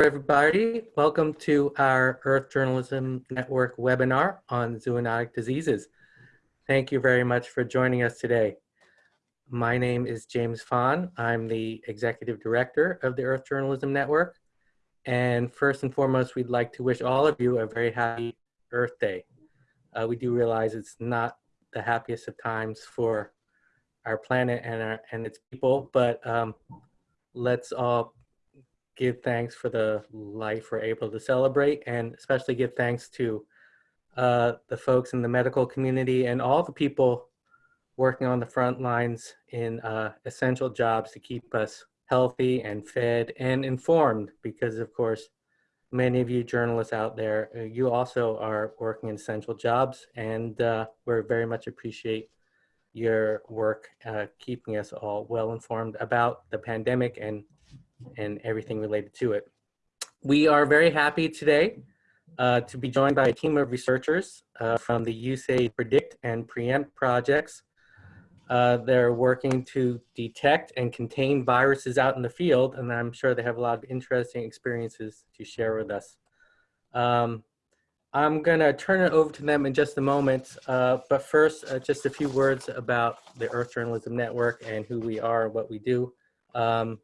everybody. Welcome to our Earth Journalism Network webinar on zoonotic diseases. Thank you very much for joining us today. My name is James Fahn. I'm the Executive Director of the Earth Journalism Network. And first and foremost, we'd like to wish all of you a very happy Earth Day. Uh, we do realize it's not the happiest of times for our planet and, our, and its people, but um, let's all give thanks for the life we're able to celebrate and especially give thanks to uh, the folks in the medical community and all the people working on the front lines in uh, essential jobs to keep us healthy and fed and informed because of course many of you journalists out there uh, you also are working in essential jobs and uh, we very much appreciate your work uh, keeping us all well informed about the pandemic and and everything related to it. We are very happy today uh, to be joined by a team of researchers uh, from the USAID Predict and Preempt projects. Uh, they're working to detect and contain viruses out in the field, and I'm sure they have a lot of interesting experiences to share with us. Um, I'm gonna turn it over to them in just a moment, uh, but first, uh, just a few words about the Earth Journalism Network and who we are and what we do. Um,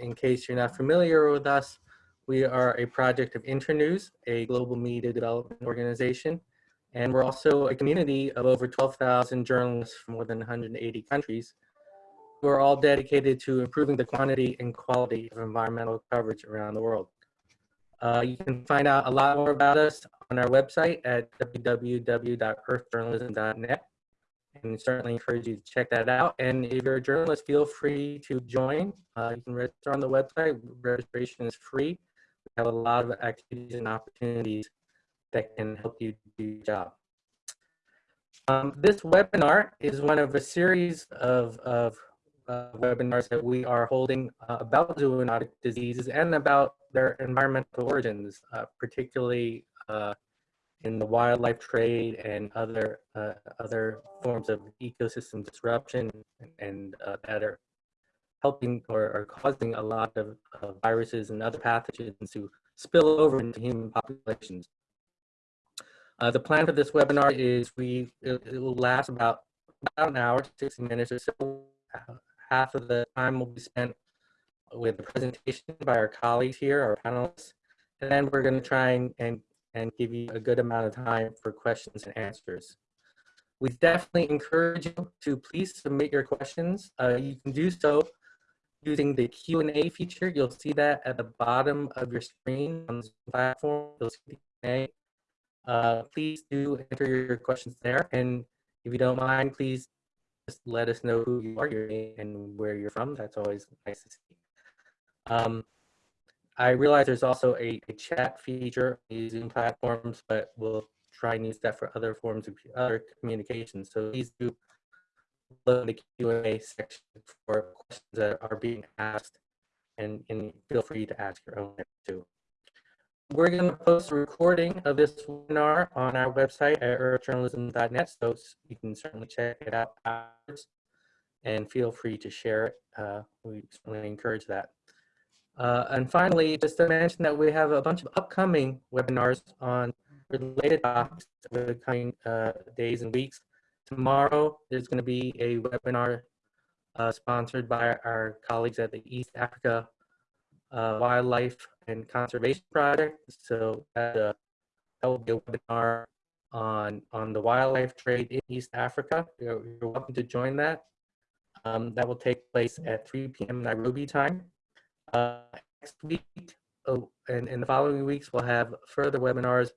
in case you're not familiar with us, we are a project of Internews, a global media development organization. And we're also a community of over 12,000 journalists from more than 180 countries who are all dedicated to improving the quantity and quality of environmental coverage around the world. Uh, you can find out a lot more about us on our website at www.earthjournalism.net and certainly encourage you to check that out. And if you're a journalist, feel free to join. Uh, you can register on the website. Registration is free. We have a lot of activities and opportunities that can help you do your job. Um, this webinar is one of a series of, of uh, webinars that we are holding uh, about zoonotic diseases and about their environmental origins, uh, particularly uh, in the wildlife trade and other uh, other forms of ecosystem disruption and, uh, that are helping or, or causing a lot of viruses and other pathogens to spill over into human populations. Uh, the plan for this webinar is we it, it, will last about about an hour, 60 minutes or so. Half of the time will be spent with a presentation by our colleagues here, our panelists, and then we're going to try and, and and give you a good amount of time for questions and answers. We definitely encourage you to please submit your questions. Uh, you can do so using the Q&A feature. You'll see that at the bottom of your screen on the platform. You'll see the Q&A. Uh, please do enter your questions there. And if you don't mind, please just let us know who you are your name, and where you're from. That's always nice to see. Um, I realize there's also a, a chat feature using platforms, but we'll try and use that for other forms of other communication. So please do look in the Q&A section for questions that are being asked and, and feel free to ask your own too. We're going to post a recording of this webinar on our website at earthjournalism.net, so you can certainly check it out afterwards and feel free to share it. Uh, we certainly encourage that. Uh, and finally, just to mention that we have a bunch of upcoming webinars on related topics over the coming uh, days and weeks. Tomorrow, there's going to be a webinar uh, sponsored by our colleagues at the East Africa uh, Wildlife and Conservation Project. So that, uh, that will be a webinar on, on the wildlife trade in East Africa. You're, you're welcome to join that. Um, that will take place at 3 p.m. Nairobi time. Uh, next week oh, and in the following weeks, we'll have further webinars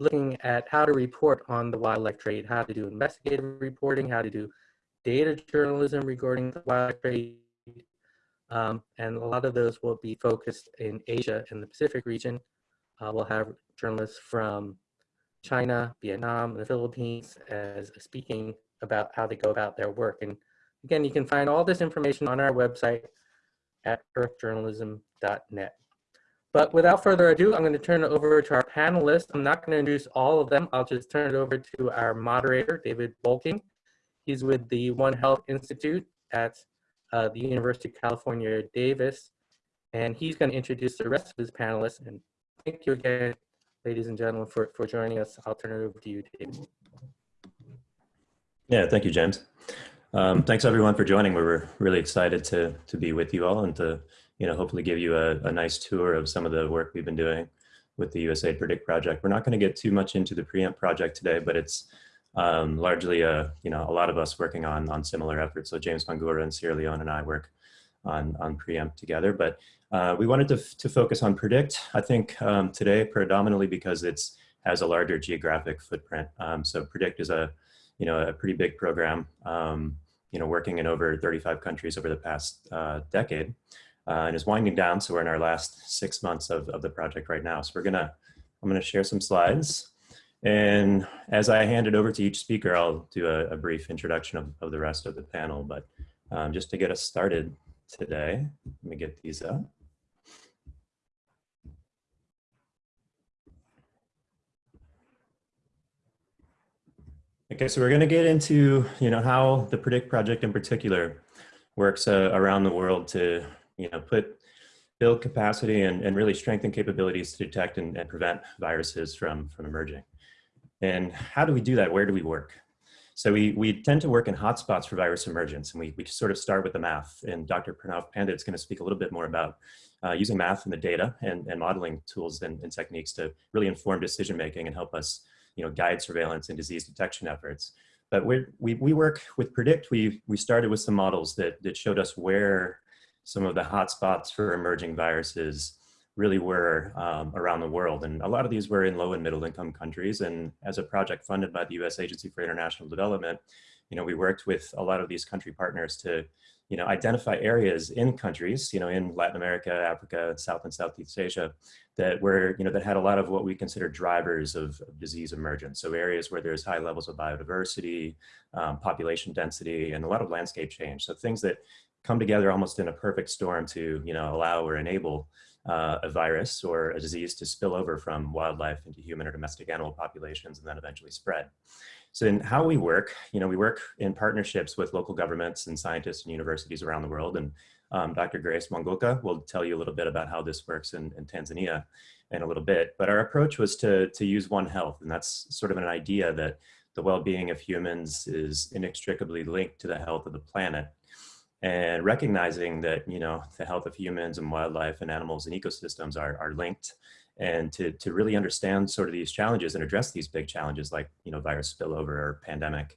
looking at how to report on the wildlife trade, how to do investigative reporting, how to do data journalism regarding the wildlife trade. Um, and a lot of those will be focused in Asia and the Pacific region. Uh, we'll have journalists from China, Vietnam, and the Philippines as speaking about how they go about their work. And again, you can find all this information on our website, at earthjournalism.net. But without further ado, I'm going to turn it over to our panelists. I'm not going to introduce all of them. I'll just turn it over to our moderator, David Bolking. He's with the One Health Institute at uh, the University of California, Davis. And he's going to introduce the rest of his panelists. And thank you again, ladies and gentlemen, for, for joining us. I'll turn it over to you, David. Yeah, thank you, James. Um, thanks everyone for joining. We were really excited to, to be with you all and to, you know, hopefully give you a, a nice tour of some of the work we've been doing with the USAID Predict project. We're not going to get too much into the preempt project today, but it's um, largely, a, you know, a lot of us working on, on similar efforts. So James Bangura and Sierra Leone and I work on, on preempt together, but uh, we wanted to, to focus on predict, I think um, today predominantly because it's has a larger geographic footprint. Um, so predict is a, you know, a pretty big program, um, you know, working in over 35 countries over the past uh, decade uh, and is winding down. So we're in our last six months of, of the project right now. So we're gonna, I'm gonna share some slides. And as I hand it over to each speaker, I'll do a, a brief introduction of, of, the rest of the panel. But um, just to get us started today, let me get these up. Okay, so we're going to get into, you know, how the Predict project in particular works uh, around the world to you know, put, build capacity and, and really strengthen capabilities to detect and, and prevent viruses from, from emerging. And how do we do that? Where do we work? So we, we tend to work in hotspots for virus emergence, and we, we sort of start with the math. And Dr. Pranav Pandit is going to speak a little bit more about uh, using math and the data and, and modeling tools and, and techniques to really inform decision making and help us you know, guide surveillance and disease detection efforts. But we we, we work with Predict, we, we started with some models that, that showed us where some of the hotspots for emerging viruses really were um, around the world. And a lot of these were in low and middle income countries. And as a project funded by the US Agency for International Development, you know, we worked with a lot of these country partners to, you know, identify areas in countries, you know, in Latin America, Africa, South and Southeast Asia, that were, you know, that had a lot of what we consider drivers of, disease emergence. So areas where there's high levels of biodiversity, um, population density, and a lot of landscape change. So things that come together almost in a perfect storm to you know allow or enable uh, a virus or a disease to spill over from wildlife into human or domestic animal populations and then eventually spread. So in how we work, you know, we work in partnerships with local governments and scientists and universities around the world. And um, Dr. Grace Mwangoka will tell you a little bit about how this works in, in Tanzania in a little bit. But our approach was to, to use One Health. And that's sort of an idea that the well-being of humans is inextricably linked to the health of the planet and recognizing that you know the health of humans and wildlife and animals and ecosystems are, are linked and to, to really understand sort of these challenges and address these big challenges like you know virus spillover or pandemic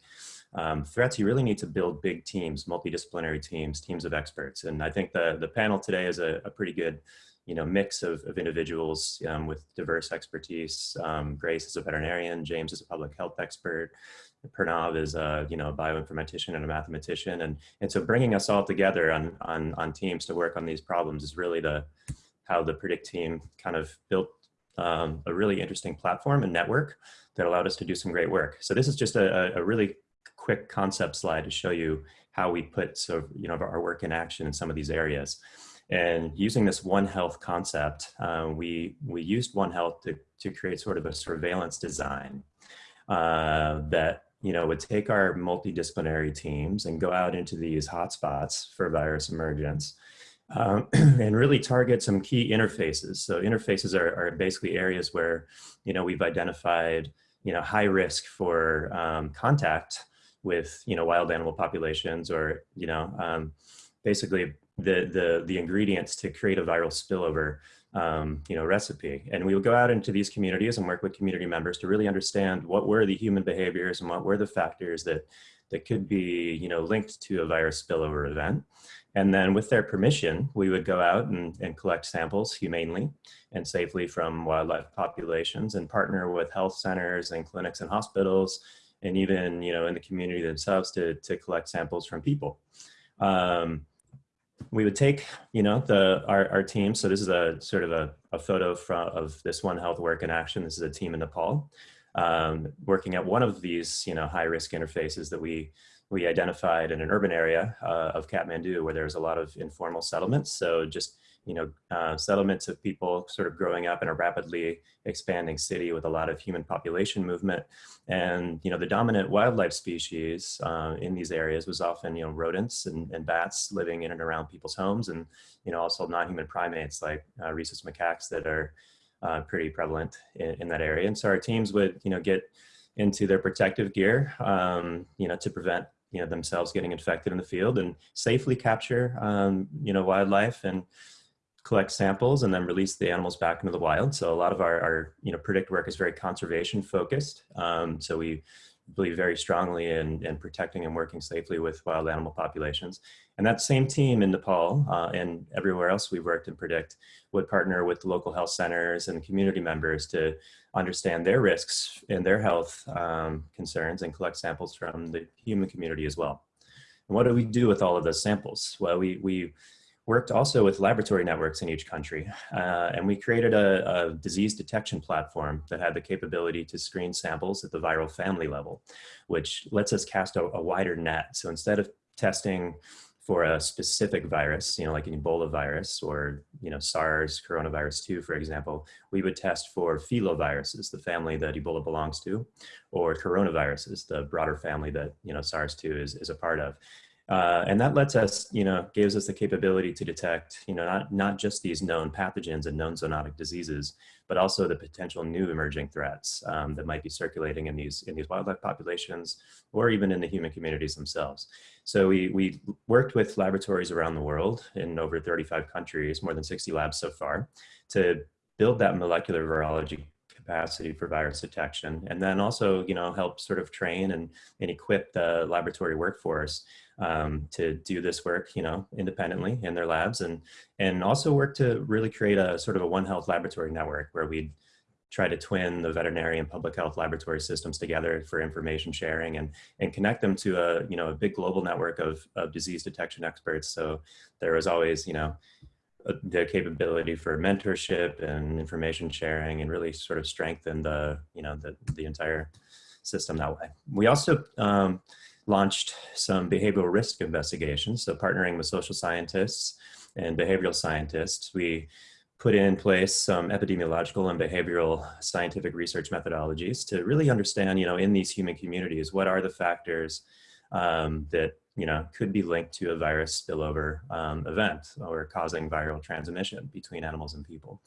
um, threats you really need to build big teams multidisciplinary teams teams of experts. And i think the the panel today is a, a pretty good you know mix of, of individuals um, with diverse expertise. Um, grace is a veterinarian james is a public health expert Pranav is a you know a bioinformatician and a mathematician, and and so bringing us all together on on on teams to work on these problems is really the how the Predict team kind of built um, a really interesting platform and network that allowed us to do some great work. So this is just a, a really quick concept slide to show you how we put so you know our work in action in some of these areas. And using this One Health concept, uh, we we used One Health to to create sort of a surveillance design uh, that you know, would take our multidisciplinary teams and go out into these hotspots for virus emergence um, and really target some key interfaces. So interfaces are, are, basically areas where, you know, we've identified, you know, high risk for um, contact with, you know, wild animal populations or, you know, um, basically the, the, the ingredients to create a viral spillover um, you know, recipe. And we would go out into these communities and work with community members to really understand what were the human behaviors and what were the factors that, that could be, you know, linked to a virus spillover event. And then with their permission, we would go out and, and collect samples humanely and safely from wildlife populations and partner with health centers and clinics and hospitals and even, you know, in the community themselves to, to collect samples from people. Um, we would take, you know, the our, our team. So this is a sort of a, a photo from, of this One Health work in action. This is a team in Nepal um, working at one of these, you know, high risk interfaces that we we identified in an urban area uh, of Kathmandu where there's a lot of informal settlements. So just you know, uh, settlements of people sort of growing up in a rapidly expanding city with a lot of human population movement. And, you know, the dominant wildlife species uh, in these areas was often, you know, rodents and, and, bats living in and around people's homes and, you know, also non-human primates like uh, rhesus macaques that are uh, pretty prevalent in, in that area. And so our teams would, you know, get into their protective gear, um, you know, to prevent you know themselves getting infected in the field and safely capture um, you know wildlife and collect samples and then release the animals back into the wild. So a lot of our, our you know predict work is very conservation focused. Um, so we believe very strongly in, in protecting and working safely with wild animal populations. And that same team in Nepal uh, and everywhere else we've worked in Predict would partner with local health centers and community members to understand their risks and their health um, concerns and collect samples from the human community as well. And what do we do with all of those samples? Well, we, we worked also with laboratory networks in each country. Uh, and we created a, a, disease detection platform that had the capability to screen samples at the viral family level, which lets us cast a, a wider net. So instead of testing for a specific virus, you know, like an Ebola virus or, you know, SARS coronavirus 2, for example, we would test for filoviruses, the family that Ebola belongs to, or coronaviruses, the broader family that, you know, SARS-2 is, is a part of. Uh, and that lets us, you know, gives us the capability to detect, you know, not, not just these known pathogens and known zoonotic diseases, but also the potential new emerging threats um, that might be circulating in these, in these wildlife populations or even in the human communities themselves. So we, we worked with laboratories around the world in over 35 countries, more than 60 labs so far, to build that molecular virology capacity for virus detection and then also you know help sort of train and, and equip the laboratory workforce um, to do this work, you know, independently in their labs and, and also work to really create a sort of a One Health laboratory network where we'd try to twin the veterinary and public health laboratory systems together for information sharing and, and connect them to a, you know, a big global network of, of disease detection experts. So there was always, you know, the capability for mentorship and information sharing and really sort of strengthen the, you know, the, the entire system that way. We also, um, launched some behavioral risk investigations. So partnering with social scientists and behavioral scientists, we put in place some epidemiological and behavioral scientific research methodologies to really understand, you know, in these human communities, what are the factors um, that, you know, could be linked to a virus spillover um, event or causing viral transmission between animals and people.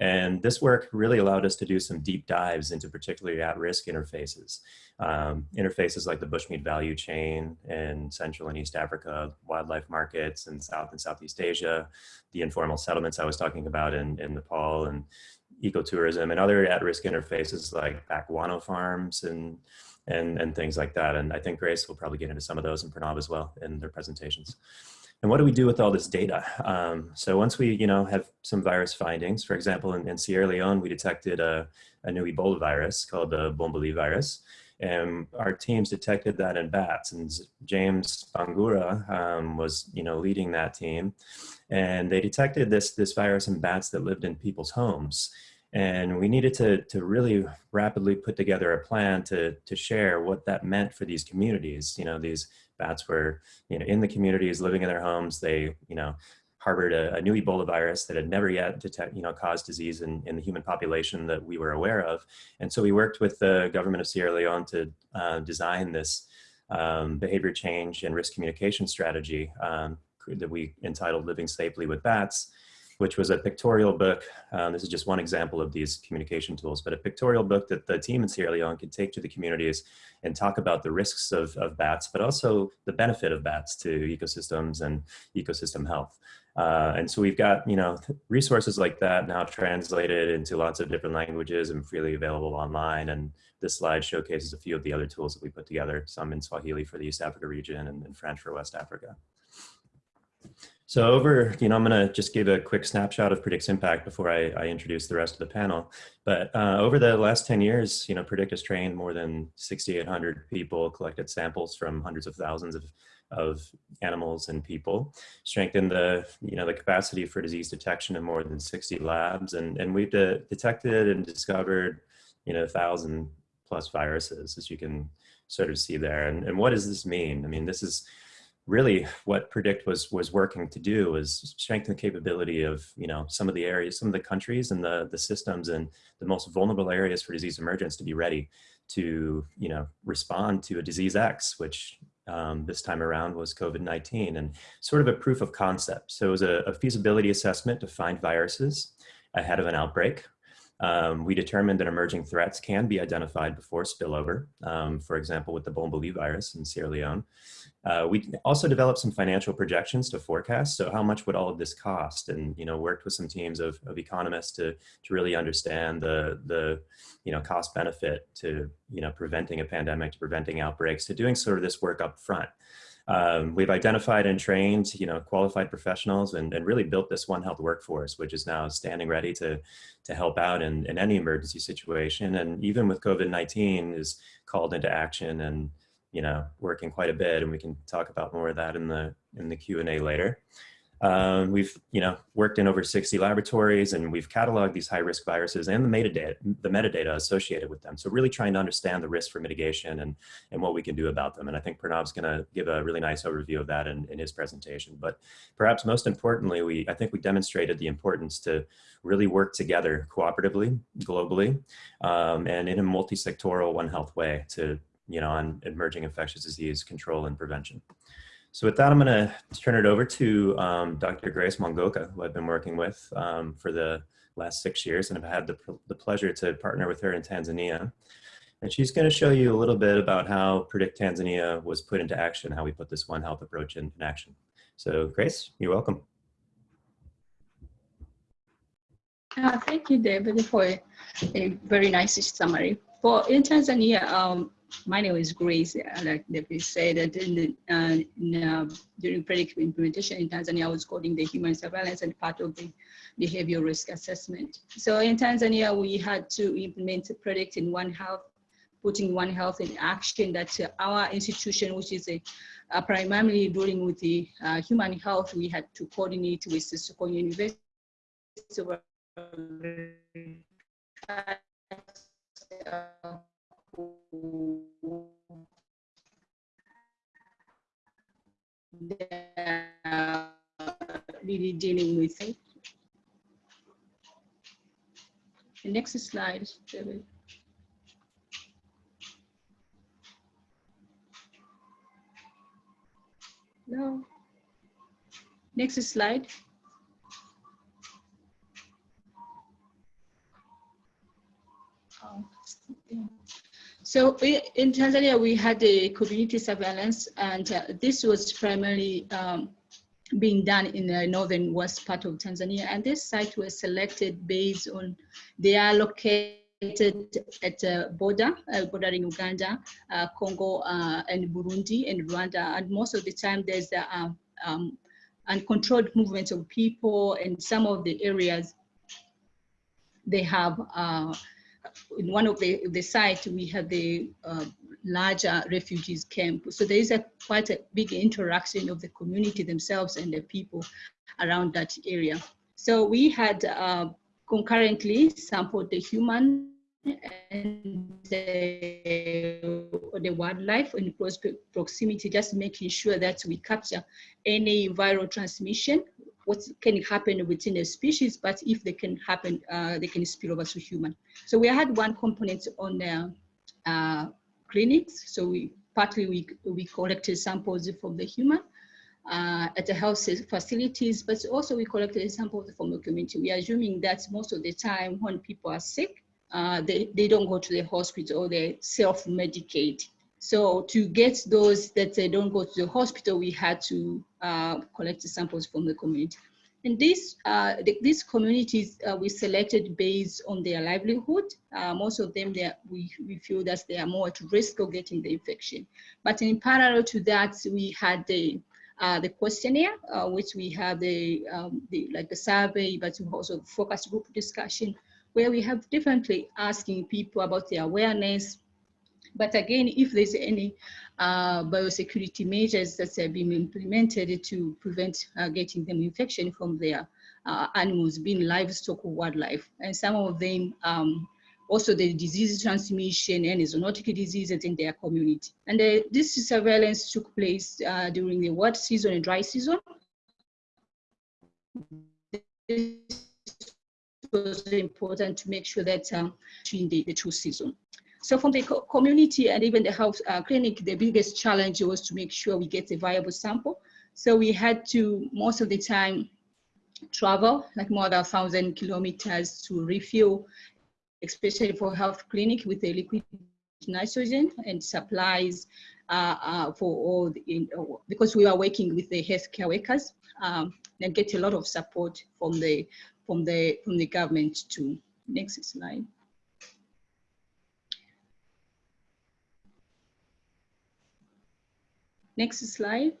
And this work really allowed us to do some deep dives into particularly at-risk interfaces. Um, interfaces like the bushmeat value chain in Central and East Africa, wildlife markets in South and Southeast Asia, the informal settlements I was talking about in, in Nepal and ecotourism and other at-risk interfaces like back guano farms and, and, and things like that. And I think Grace will probably get into some of those and Pranav as well in their presentations. And what do we do with all this data? Um, so once we, you know, have some virus findings, for example, in, in Sierra Leone, we detected a, a, new Ebola virus called the Bomboli virus. And our teams detected that in bats and James Bangura um, was, you know, leading that team. And they detected this, this virus in bats that lived in people's homes. And we needed to, to really rapidly put together a plan to, to share what that meant for these communities, you know, these bats were, you know, in the communities, living in their homes. They, you know, harbored a, a, new Ebola virus that had never yet detect, you know, caused disease in, in the human population that we were aware of. And so we worked with the government of Sierra Leone to uh, design this um, behavior change and risk communication strategy um, that we entitled Living Safely with Bats which was a pictorial book. Um, this is just one example of these communication tools, but a pictorial book that the team in Sierra Leone could take to the communities and talk about the risks of, of bats, but also the benefit of bats to ecosystems and ecosystem health. Uh, and so we've got, you know, resources like that now translated into lots of different languages and freely available online. And this slide showcases a few of the other tools that we put together, some in Swahili for the East Africa region and in French for West Africa. So over, you know, I'm going to just give a quick snapshot of Predict's impact before I, I introduce the rest of the panel. But uh, over the last 10 years, you know, Predict has trained more than 6,800 people, collected samples from hundreds of thousands of, of animals and people, strengthened the, you know, the capacity for disease detection in more than 60 labs. And, and we've de detected and discovered, you know, 1,000 plus viruses, as you can sort of see there. And, and what does this mean? I mean, this is, really what predict was was working to do was strengthen the capability of you know some of the areas some of the countries and the the systems and the most vulnerable areas for disease emergence to be ready to you know respond to a disease x which um, this time around was covid-19 and sort of a proof of concept. So it was a, a feasibility assessment to find viruses ahead of an outbreak um, we determined that emerging threats can be identified before spillover, um, for example, with the Bomboli virus in Sierra Leone. Uh, we also developed some financial projections to forecast. So how much would all of this cost? And, you know, worked with some teams of, of economists to, to really understand the, the, you know, cost benefit to, you know, preventing a pandemic, to preventing outbreaks, to doing sort of this work up front. Um, we've identified and trained, you know, qualified professionals and, and really built this One Health workforce, which is now standing ready to, to help out in, in any emergency situation. And even with COVID-19 is called into action and, you know, working quite a bit. And we can talk about more of that in the, in the Q&A later. Um, we've, you know, worked in over 60 laboratories and we've cataloged these high risk viruses and the metadata, the metadata associated with them. So really trying to understand the risk for mitigation and, and what we can do about them. And I think Pranav's gonna give a really nice overview of that in, in his presentation. But perhaps most importantly, we, I think we demonstrated the importance to really work together cooperatively, globally, um, and in a multi-sectoral One Health way to, you know, on emerging infectious disease control and prevention. So with that, I'm going to turn it over to um, Dr. Grace Mongoka, who I've been working with um, for the last six years, and I've had the, the pleasure to partner with her in Tanzania. And she's going to show you a little bit about how Predict Tanzania was put into action, how we put this One Health approach in, in action. So Grace, you're welcome. Uh, thank you, David, for a, very nice summary. For in Tanzania, um, my name is Grace. Like David said, that in the, uh, in, uh, during predictive implementation in Tanzania, I was coding the human surveillance and part of the behavioral risk assessment. So in Tanzania, we had to implement Predict in One Health, putting One Health in action that uh, our institution, which is a, uh, primarily dealing with the uh, human health, we had to coordinate with the Sokoine University. Really dealing with it. The next slide, David. No. Next slide. Oh, So in Tanzania, we had a community surveillance, and uh, this was primarily um, being done in the northern west part of Tanzania. And this site was selected based on they are located at a border, uh, bordering Uganda, uh, Congo, uh, and Burundi, and Rwanda. And most of the time, there's the um, um, uncontrolled movement of people, and some of the areas they have uh, in one of the, the sites, we have the uh, larger refugees camp. So there is a quite a big interaction of the community themselves and the people around that area. So we had uh, concurrently sampled the human and the, the wildlife in close proximity, just making sure that we capture any viral transmission what can happen within a species, but if they can happen, uh, they can spill over to human. So we had one component on uh, clinics. So we partly we, we collected samples from the human uh, at the health facilities, but also we collected samples from the community. We are assuming that most of the time when people are sick, uh, they, they don't go to the hospital or they self-medicate. So to get those that they don't go to the hospital, we had to uh, collect samples from the community. And these, uh, the, these communities uh, we selected based on their livelihood. Uh, most of them, we, we feel that they are more at risk of getting the infection. But in parallel to that, we had the, uh, the questionnaire, uh, which we have the, um, the, like the survey, but also focus group discussion, where we have differently asking people about their awareness, but again, if there's any uh, biosecurity measures that have been implemented to prevent uh, getting them infection from their uh, animals, being livestock or wildlife. And some of them um, also the disease transmission and zoonotic diseases in their community. And uh, this surveillance took place uh, during the wet season and dry season. It was important to make sure that um, between the, the two seasons. So from the co community and even the health uh, clinic, the biggest challenge was to make sure we get a viable sample. So we had to, most of the time, travel like more than a thousand kilometers to refuel, especially for health clinic with the liquid nitrogen and supplies uh, uh, for all the, in, because we are working with the healthcare workers um, and get a lot of support from the from the from the government too. Next slide. Next slide.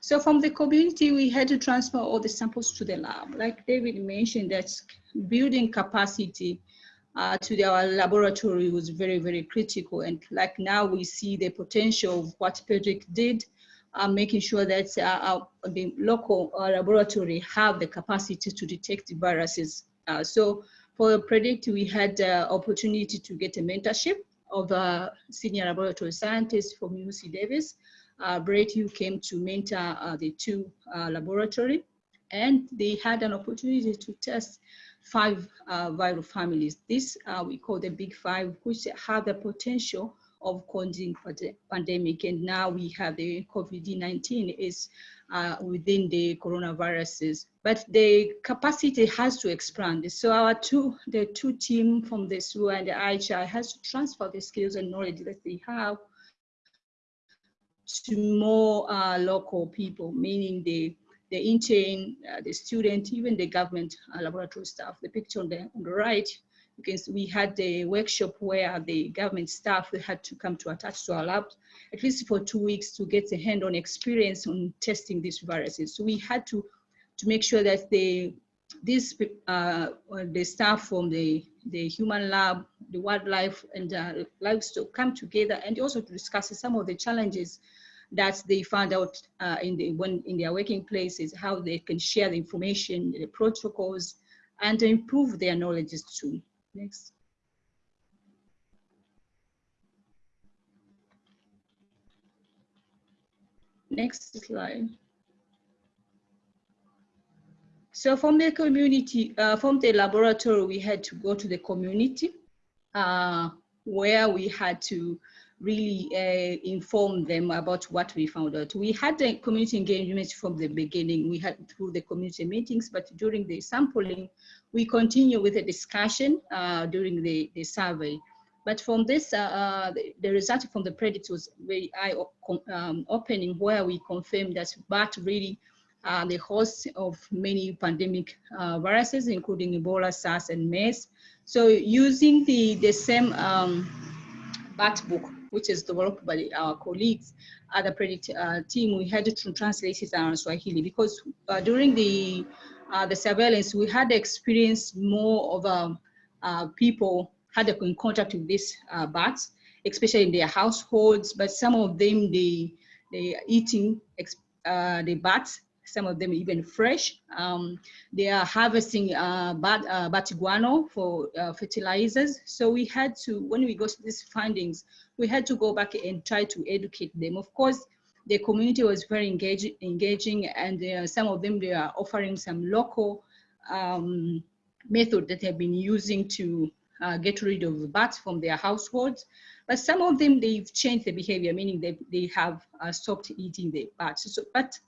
So from the community, we had to transfer all the samples to the lab. Like David mentioned, that building capacity uh, to our laboratory was very, very critical. And like now we see the potential of what PEDRIC did, uh, making sure that uh, our, the local uh, laboratory have the capacity to detect viruses. Uh, so for PREDICT, we had the opportunity to get a mentorship of a senior laboratory scientist from UC Davis uh, Brett Yu came to mentor uh, the two uh, laboratory and they had an opportunity to test five uh, viral families. This uh, we call the big five, which have the potential of causing the pandemic. And now we have the COVID-19 is uh, within the coronaviruses, but the capacity has to expand. So our two, the two team from the SUA and the IHI has to transfer the skills and knowledge that they have to more uh, local people, meaning the, the intern, uh, the student, even the government uh, laboratory staff. The picture on the, on the right, because we had the workshop where the government staff had to come to attach to our lab, at least for two weeks to get a hand-on experience on testing these viruses. So we had to, to make sure that the this uh, the staff from the the human lab, the wildlife, and uh, livestock come together and also to discuss some of the challenges that they found out uh, in the when in their working places how they can share the information, the protocols, and improve their knowledge too. Next. Next slide. So from the community, uh, from the laboratory, we had to go to the community uh, where we had to really uh, inform them about what we found out. We had the community engagement from the beginning. We had through the community meetings, but during the sampling, we continue with the discussion uh, during the, the survey. But from this, uh, uh the, the, result from the PREDICT was very eye-opening, um, where we confirmed that BAT really uh, the host of many pandemic uh, viruses, including Ebola, SARS, and MERS. So using the, the same um, BAT book which is developed by our colleagues at the Predict uh, team, we had to translate it on Swahili because uh, during the uh, the surveillance, we had experienced more of um, uh, people had in contact with these bats, especially in their households, but some of them, they, they eating uh, the bats some of them even fresh. Um, they are harvesting uh, bat, uh, batiguano for uh, fertilizers. So we had to, when we got these findings, we had to go back and try to educate them. Of course, the community was very engage, engaging and uh, some of them, they are offering some local um, method that they've been using to uh, get rid of bats from their households. But some of them, they've changed the behavior, meaning they, they have uh, stopped eating the bats. So, but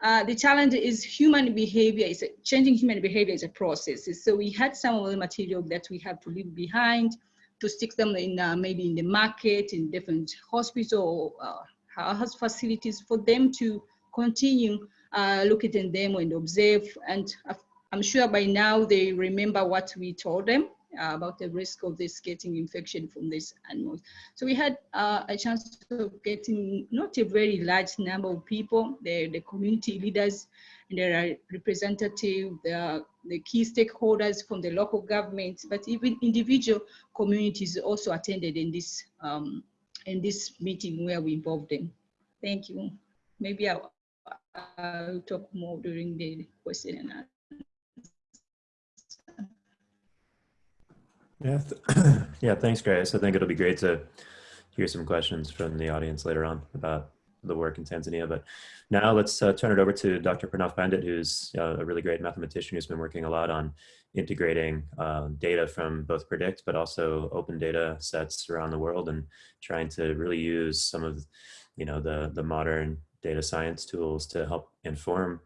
uh, the challenge is human behavior is changing human behavior is a process. So we had some of the material that we have to leave behind to stick them in uh, maybe in the market, in different hospital uh, health facilities for them to continue uh, looking at them and observe. And I'm sure by now they remember what we told them uh, about the risk of this getting infection from these animals. So we had uh, a chance of getting not a very large number of people, the, the community leaders, and there are representatives, the, the key stakeholders from the local government, but even individual communities also attended in this, um, in this meeting where we involved them. Thank you. Maybe I'll, I'll talk more during the question and answer. Yeah, th- yeah. Thanks, Grace. I think it'll be great to hear some questions from the audience later on about the work in Tanzania. But now let's uh, turn it over to Dr. Pranav Pandit, who's uh, a really great mathematician who's been working a lot on integrating uh, data from both Predict, but also open data sets around the world and trying to really use some of, you know, the, the modern data science tools to help inform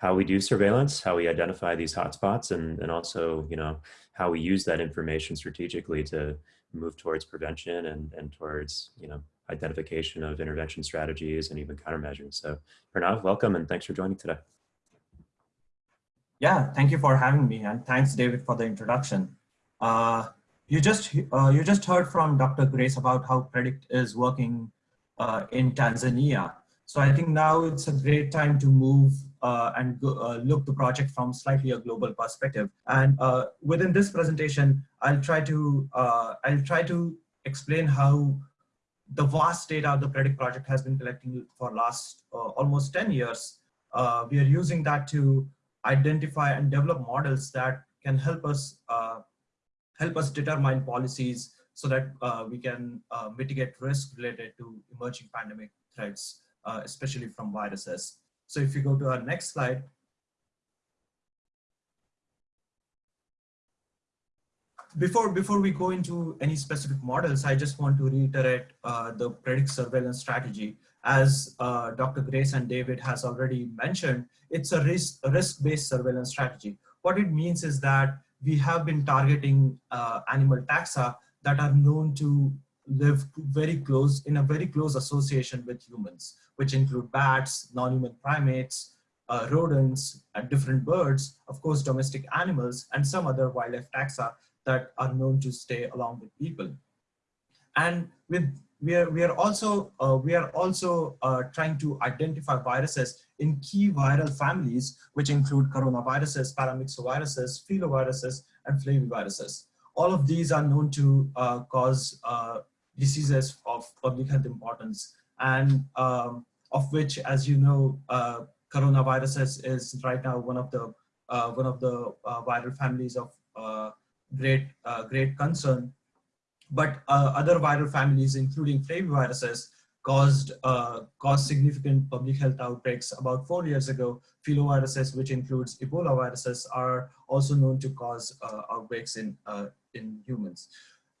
how we do surveillance, how we identify these hotspots, and, and also, you know, how we use that information strategically to move towards prevention and, and towards, you know, identification of intervention strategies and even countermeasures. So Pranav, welcome and thanks for joining today. Yeah, thank you for having me and thanks David for the introduction. Uh, you just uh, you just heard from Dr. Grace about how Predict is working uh, in Tanzania. So I think now it's a great time to move uh, and go, uh, look the project from slightly a global perspective. And uh, within this presentation, I'll try to I'll try to explain how the vast data the Predict project has been collecting for last almost 10 years. we are using that to identify and develop models that can help us uh, help us determine policies so that uh, we can uh, mitigate risk related to emerging pandemic threats, uh, especially from viruses. So if you go to our next slide, before before we go into any specific models, I just want to reiterate uh, the predict surveillance strategy. As uh, Dr. Grace and David has already mentioned, it's a risk risk-based surveillance strategy. What it means is that we have been targeting uh, animal taxa that are known to live very close in a very close association with humans, which include bats, non-human primates, uh, rodents, different birds, of course, domestic animals, and some other wildlife taxa that are known to stay along with people. And with we are we are also uh, we are also uh, trying to identify viruses in key viral families, which include coronaviruses, paramyxoviruses, filoviruses, and flaviviruses. All of these are known to uh, cause uh, diseases of public health importance, and um, of which, as you know, uh, coronaviruses is right now one of the uh, one of the viral families of great great concern but uh, other viral families, including flaviviruses, caused uh, caused significant public health outbreaks about four years ago. Filoviruses, which includes Ebola viruses, are also known to cause uh, outbreaks in uh, in humans.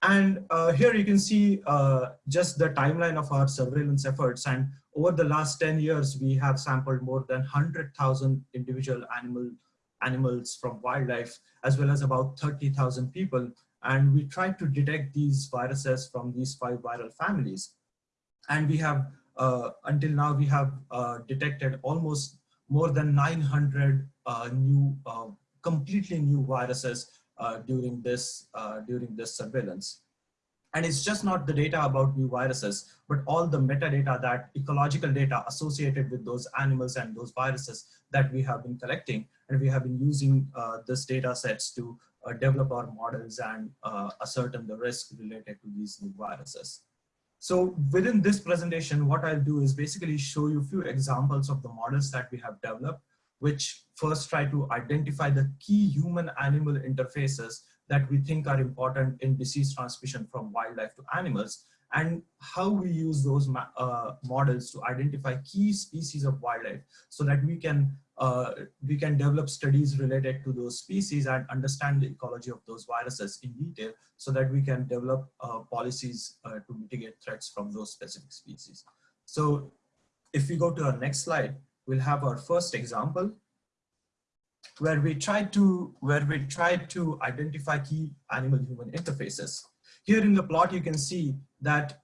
And uh, here you can see uh, just the timeline of our surveillance efforts. And over the last 10 years, we have sampled more than 100,000 individual animal animals from wildlife, as well as about 30,000 people and we tried to detect these viruses from these five viral families. And we have, uh, until now, we have uh, detected almost more than 900 uh, new, uh, completely new viruses during this uh, during this surveillance. And it's just not the data about new viruses, but all the metadata that ecological data associated with those animals and those viruses that we have been collecting. And we have been using this data sets to uh, develop our models and uh, ascertain the risk related to these new viruses. So within this presentation, what I'll do is basically show you a few examples of the models that we have developed, which first try to identify the key human-animal interfaces that we think are important in disease transmission from wildlife to animals, and how we use those uh, models to identify key species of wildlife so that we can uh, we can develop studies related to those species and understand the ecology of those viruses in detail so that we can develop uh, policies uh, to mitigate threats from those specific species. So if we go to our next slide, we'll have our first example where we try to where we try to identify key animal human interfaces. Here in the plot, you can see that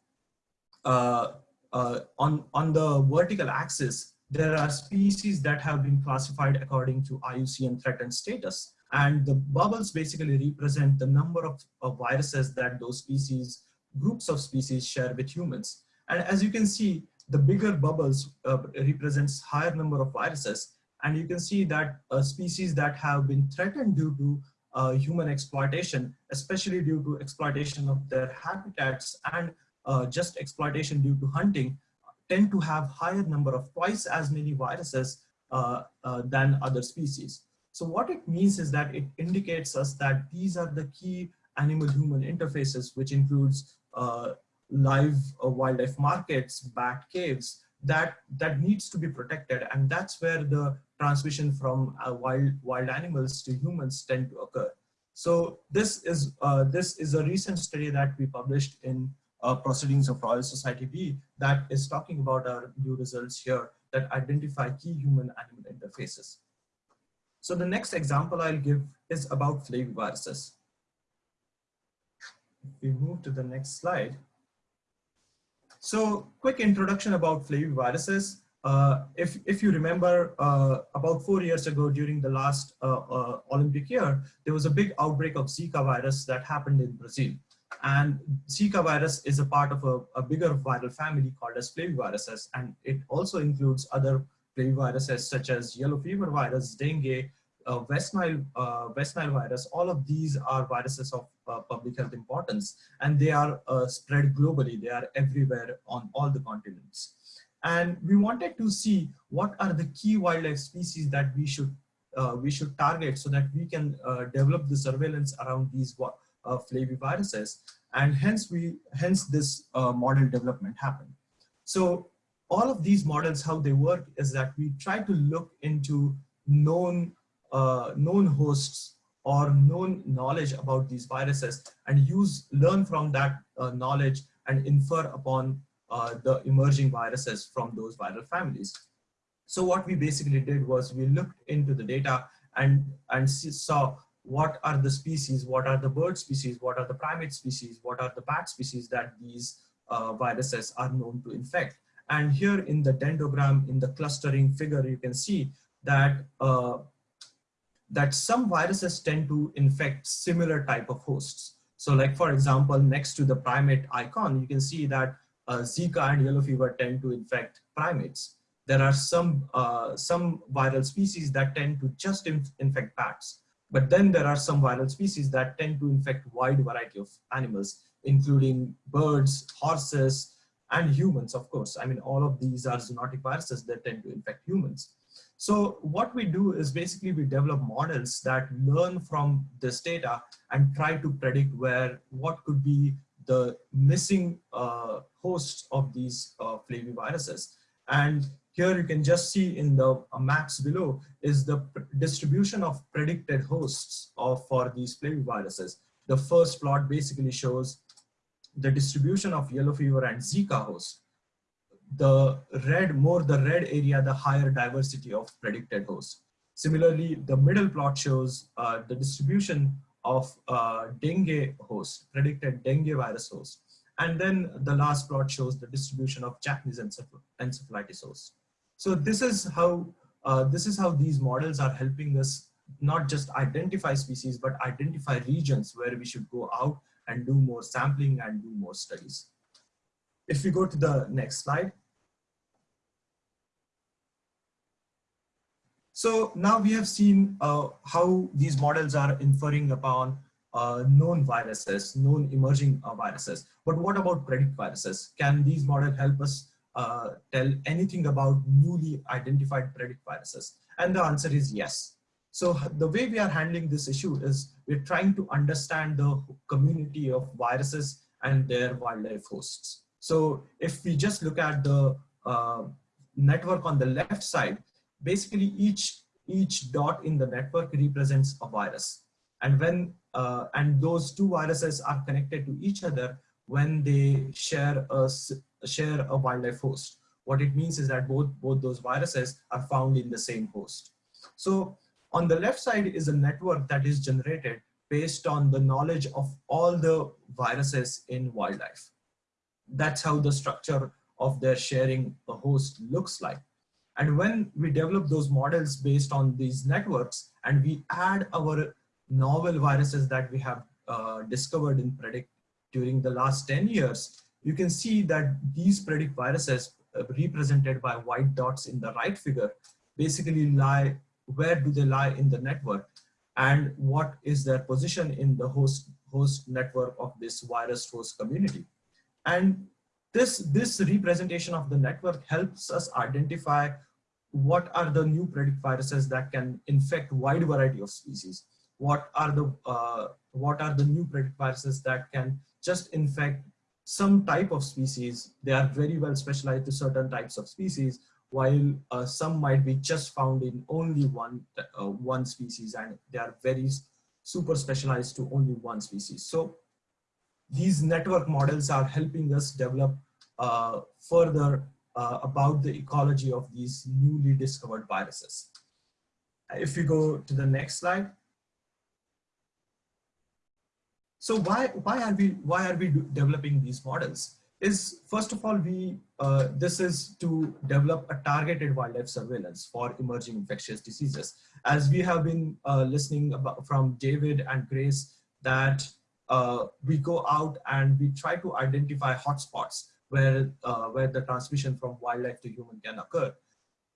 uh, uh, on, on the vertical axis, there are species that have been classified according to IUCN threatened status. And the bubbles basically represent the number of, of viruses that those species, groups of species share with humans. And as you can see, the bigger bubbles uh, represents higher number of viruses. And you can see that uh, species that have been threatened due to uh, human exploitation, especially due to exploitation of their habitats and uh, just exploitation due to hunting, tend to have higher number of twice as many viruses uh, uh, than other species. So what it means is that it indicates us that these are the key animal-human interfaces, which includes uh, live uh, wildlife markets, bat caves, that, that needs to be protected. And that's where the transmission from uh, wild, wild animals to humans tend to occur. So this is, uh, this is a recent study that we published in uh, Proceedings of Royal Society B that is talking about our new results here that identify key human-animal interfaces. So the next example I'll give is about flaviviruses. If we move to the next slide. So quick introduction about flaviviruses. Uh, if, if you remember uh, about four years ago during the last uh, uh, Olympic year, there was a big outbreak of Zika virus that happened in Brazil. And Zika virus is a part of a, a bigger viral family called as flaviviruses. And it also includes other flaviviruses such as yellow fever virus, dengue, uh, West, Nile, uh, West Nile virus, all of these are viruses of public health importance and they are uh, spread globally. They are everywhere on all the continents. And we wanted to see what are the key wildlife species that we should uh, we should target so that we can uh, develop the surveillance around these flaviviruses. And hence we hence this model development happened. So all of these models, how they work is that we try to look into known uh, known hosts or known knowledge about these viruses and use learn from that uh, knowledge and infer upon uh, the emerging viruses from those viral families. So what we basically did was we looked into the data and, and saw what are the species, what are the bird species, what are the primate species, what are the bat species that these uh, viruses are known to infect. And here in the dendrogram, in the clustering figure, you can see that uh, that some viruses tend to infect similar type of hosts. So like for example, next to the primate icon, you can see that uh, Zika and yellow fever tend to infect primates. There are some, uh, some viral species that tend to just inf infect bats. But then there are some viral species that tend to infect wide variety of animals, including birds, horses, and humans, of course. I mean, all of these are zoonotic viruses that tend to infect humans. So what we do is basically we develop models that learn from this data and try to predict where what could be the missing uh, hosts of these uh, flaviviruses. And here you can just see in the uh, maps below is the distribution of predicted hosts of for these flaviviruses. The first plot basically shows the distribution of yellow fever and Zika hosts the red, more the red area, the higher diversity of predicted hosts. Similarly, the middle plot shows uh, the distribution of uh, dengue hosts, predicted dengue virus hosts. And then the last plot shows the distribution of Japanese encephalitis hosts. So this is how uh, this is how these models are helping us not just identify species, but identify regions where we should go out and do more sampling and do more studies. If we go to the next slide. So now we have seen uh, how these models are inferring upon uh, known viruses, known emerging uh, viruses. But what about predict viruses? Can these models help us uh, tell anything about newly identified predict viruses? And the answer is yes. So the way we are handling this issue is we're trying to understand the community of viruses and their wildlife hosts. So if we just look at the uh, network on the left side, basically each, each dot in the network represents a virus. And when, uh, and those two viruses are connected to each other when they share a, share a wildlife host. What it means is that both, both those viruses are found in the same host. So on the left side is a network that is generated based on the knowledge of all the viruses in wildlife that's how the structure of their sharing a host looks like. And when we develop those models based on these networks and we add our novel viruses that we have uh, discovered in predict during the last 10 years, you can see that these predict viruses uh, represented by white dots in the right figure basically lie, where do they lie in the network and what is their position in the host, host network of this virus host community. And this, this representation of the network helps us identify what are the new predict viruses that can infect wide variety of species. what are the uh, what are the new predict viruses that can just infect some type of species. They are very well specialized to certain types of species, while uh, some might be just found in only one uh, one species, and they are very super specialized to only one species. So these network models are helping us develop uh, further uh, about the ecology of these newly discovered viruses. If you go to the next slide. So why, why are we why are we developing these models? Is first of all we uh, this is to develop a targeted wildlife surveillance for emerging infectious diseases. As we have been uh, listening about from David and Grace that uh, we go out and we try to identify hotspots where uh, where the transmission from wildlife to human can occur.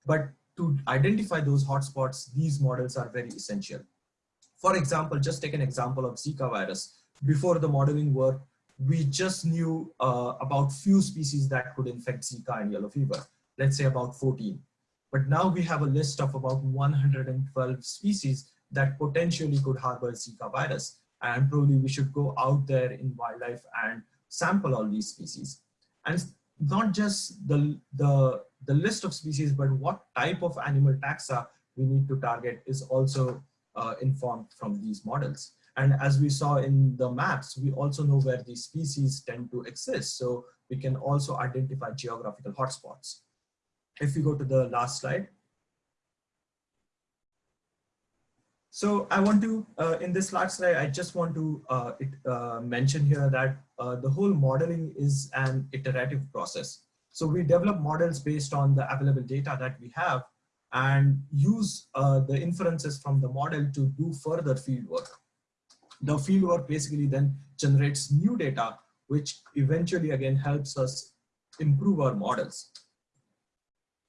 But to identify those hotspots, these models are very essential. For example, just take an example of Zika virus. Before the modeling work, we just knew uh, about few species that could infect Zika and yellow fever, let's say about 14. But now we have a list of about 112 species that potentially could harbor Zika virus. And probably we should go out there in wildlife and sample all these species. And not just the, the, the list of species, but what type of animal taxa we need to target is also uh, informed from these models. And as we saw in the maps, we also know where these species tend to exist. So we can also identify geographical hotspots. If we go to the last slide. So I want to, uh, in this last slide, I just want to uh, it, uh, mention here that uh, the whole modeling is an iterative process. So we develop models based on the available data that we have and use uh, the inferences from the model to do further field work. The field work basically then generates new data, which eventually again helps us improve our models.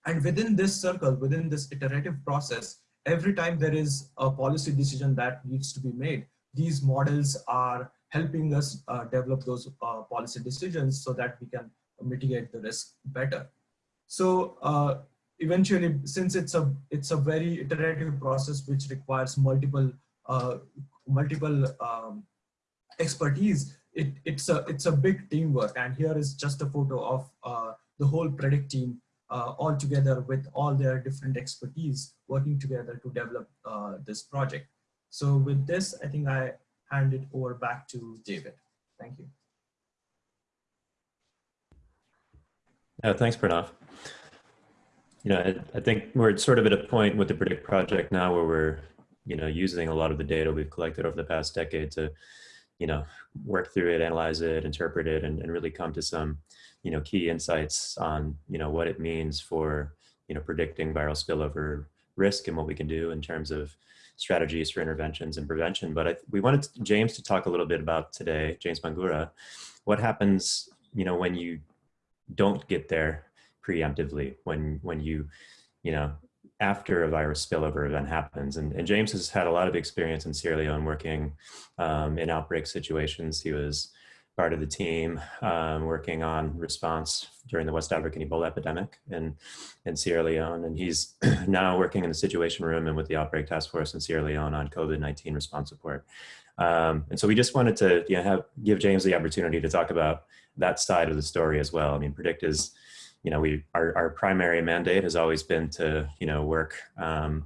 And within this circle, within this iterative process, every time there is a policy decision that needs to be made, these models are helping us uh, develop those uh, policy decisions so that we can mitigate the risk better. So uh, eventually, since it's a it's a very iterative process which requires multiple uh, multiple um, expertise, it, it's a it's a big teamwork. And here is just a photo of uh, the whole predict team uh, all together with all their different expertise working together to develop uh, this project. So with this, I think I hand it over back to David. Thank you. Yeah, thanks, Pranav. You know, I, I think we're sort of at a point with the Predict project now where we're, you know, using a lot of the data we've collected over the past decade to, you know, work through it, analyze it, interpret it, and, and really come to some, you know, key insights on, you know, what it means for, you know, predicting viral spillover risk and what we can do in terms of strategies for interventions and prevention. But I, we wanted James to talk a little bit about today, James Bangura, what happens, you know, when you don't get there preemptively, when, when you, you know, after a virus spillover event happens. And, and James has had a lot of experience in Sierra Leone working um, in outbreak situations. He was part of the team um, working on response during the West African Ebola epidemic in, in Sierra Leone. And he's now working in the Situation Room and with the Outbreak Task Force in Sierra Leone on COVID-19 response support. Um, and so we just wanted to you know, have, give James the opportunity to talk about that side of the story as well. I mean, Predict is, you know, we, our, our primary mandate has always been to, you know, work um,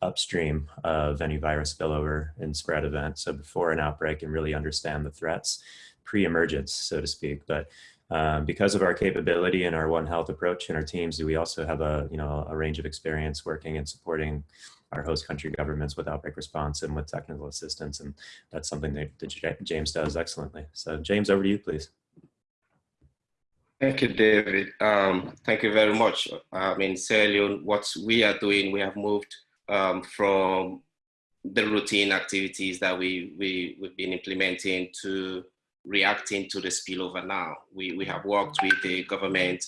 upstream of any virus spillover and spread event. So before an outbreak and really understand the threats pre-emergence, so to speak. But um, because of our capability and our One Health approach and our teams, we also have a, you know, a range of experience working and supporting our host country governments with outbreak response and with technical assistance. And that's something that, that James does excellently. So James, over to you, please. Thank you, David. Um, thank you very much. I mean, Sierra Leone, what we are doing, we have moved um, from the routine activities that we, we, we've been implementing to reacting to the spillover now. We, we have worked with the government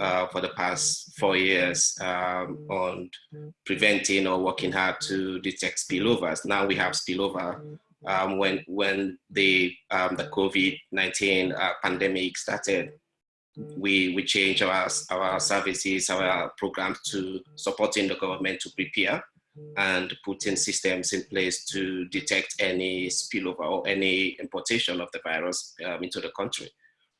uh, for the past four years um, on preventing or working hard to detect spillovers. Now we have spillover um, when, when the, um, the COVID-19 uh, pandemic started. We, we changed our, our services, our programs to supporting the government to prepare and putting systems in place to detect any spillover or any importation of the virus um, into the country.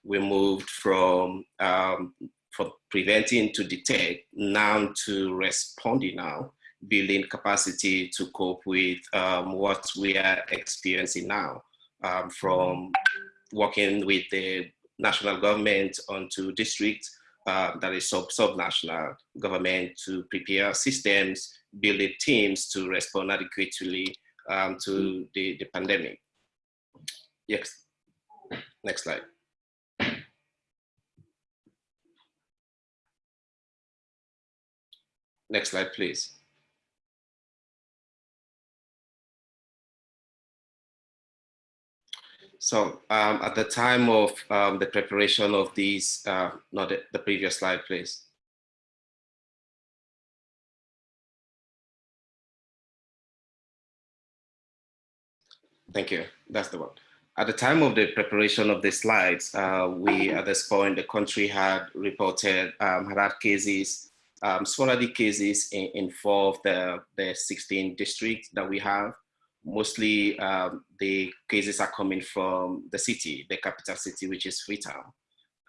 We moved from, um, from preventing to detect now to responding now, building capacity to cope with um, what we are experiencing now um, from working with the national government onto district uh, that is sub sub-national government to prepare systems, building teams to respond adequately um, to the, the pandemic. Yes, next slide. Next slide, please. So um, at the time of um, the preparation of these, uh, not the, the previous slide, please. Thank you. That's the one. At the time of the preparation of the slides, uh, we at this point, the country had reported, um, had had cases, um, sporadic cases in, in four of the, the 16 districts that we have. Mostly um, the cases are coming from the city, the capital city, which is Freetown.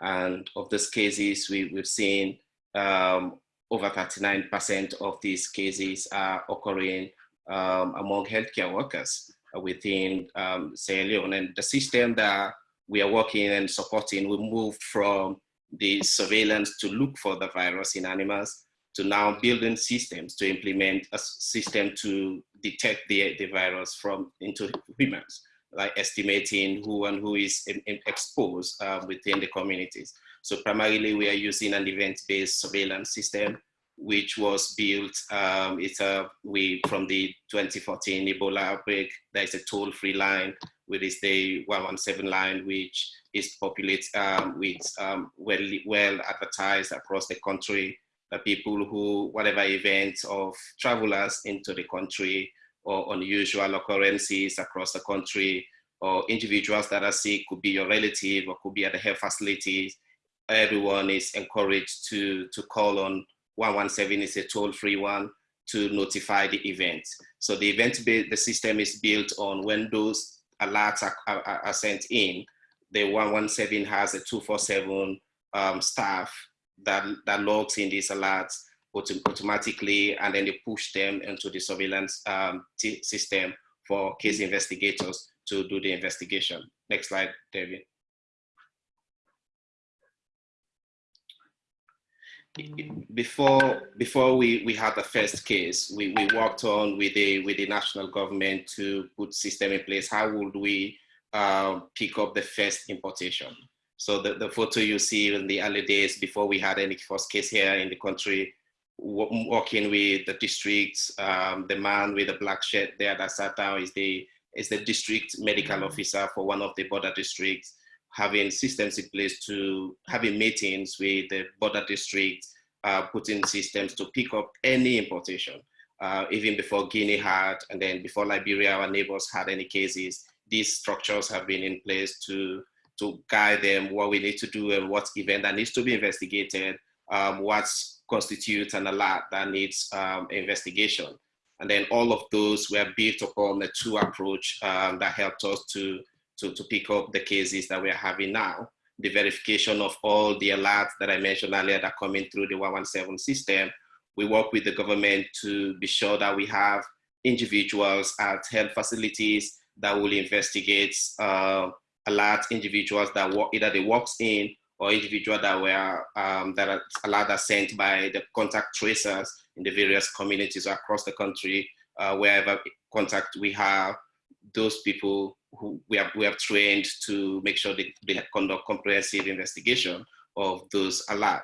And of those cases, we, we've seen um, over 39% of these cases are occurring um, among healthcare workers within um, Sierra Leone. And the system that we are working and supporting, we moved from the surveillance to look for the virus in animals to now building systems to implement a system to detect the, the virus from into humans, like estimating who and who is in, in exposed uh, within the communities. So primarily we are using an event-based surveillance system which was built um, it's a we from the 2014 Ebola outbreak. There's a toll-free line, which is the 117 line, which is populated um, with um, well well advertised across the country. People who whatever events of travelers into the country or unusual occurrences across the country or individuals that are sick could be your relative or could be at the health facilities. Everyone is encouraged to to call on 117 is a toll-free one to notify the event. So the event, the system is built on when those alerts are, are, are sent in, the 117 has a 247 um, staff that, that logs in these alerts auto automatically and then they push them into the surveillance um, system for case investigators to do the investigation. Next slide, David. before before we we had the first case we we worked on with the with the national government to put system in place how would we uh, pick up the first importation so the, the photo you see in the early days before we had any first case here in the country working with the districts um, the man with the black shirt there that sat down is the is the district medical officer for one of the border districts having systems in place to having meetings with the border districts, uh, putting systems to pick up any importation. Uh, even before Guinea had, and then before Liberia, our neighbors had any cases, these structures have been in place to, to guide them what we need to do and what event that needs to be investigated, um, what constitutes an alert that needs um, investigation. And then all of those were built upon the two approach um, that helped us to to, to pick up the cases that we're having now. The verification of all the alerts that I mentioned earlier that are coming through the 117 system. We work with the government to be sure that we have individuals at health facilities that will investigate uh, alert individuals that work, either they walks in or individuals that were um, that are alert are sent by the contact tracers in the various communities across the country, uh, wherever contact we have, those people who we have, we have trained to make sure they, they conduct comprehensive investigation of those alerts.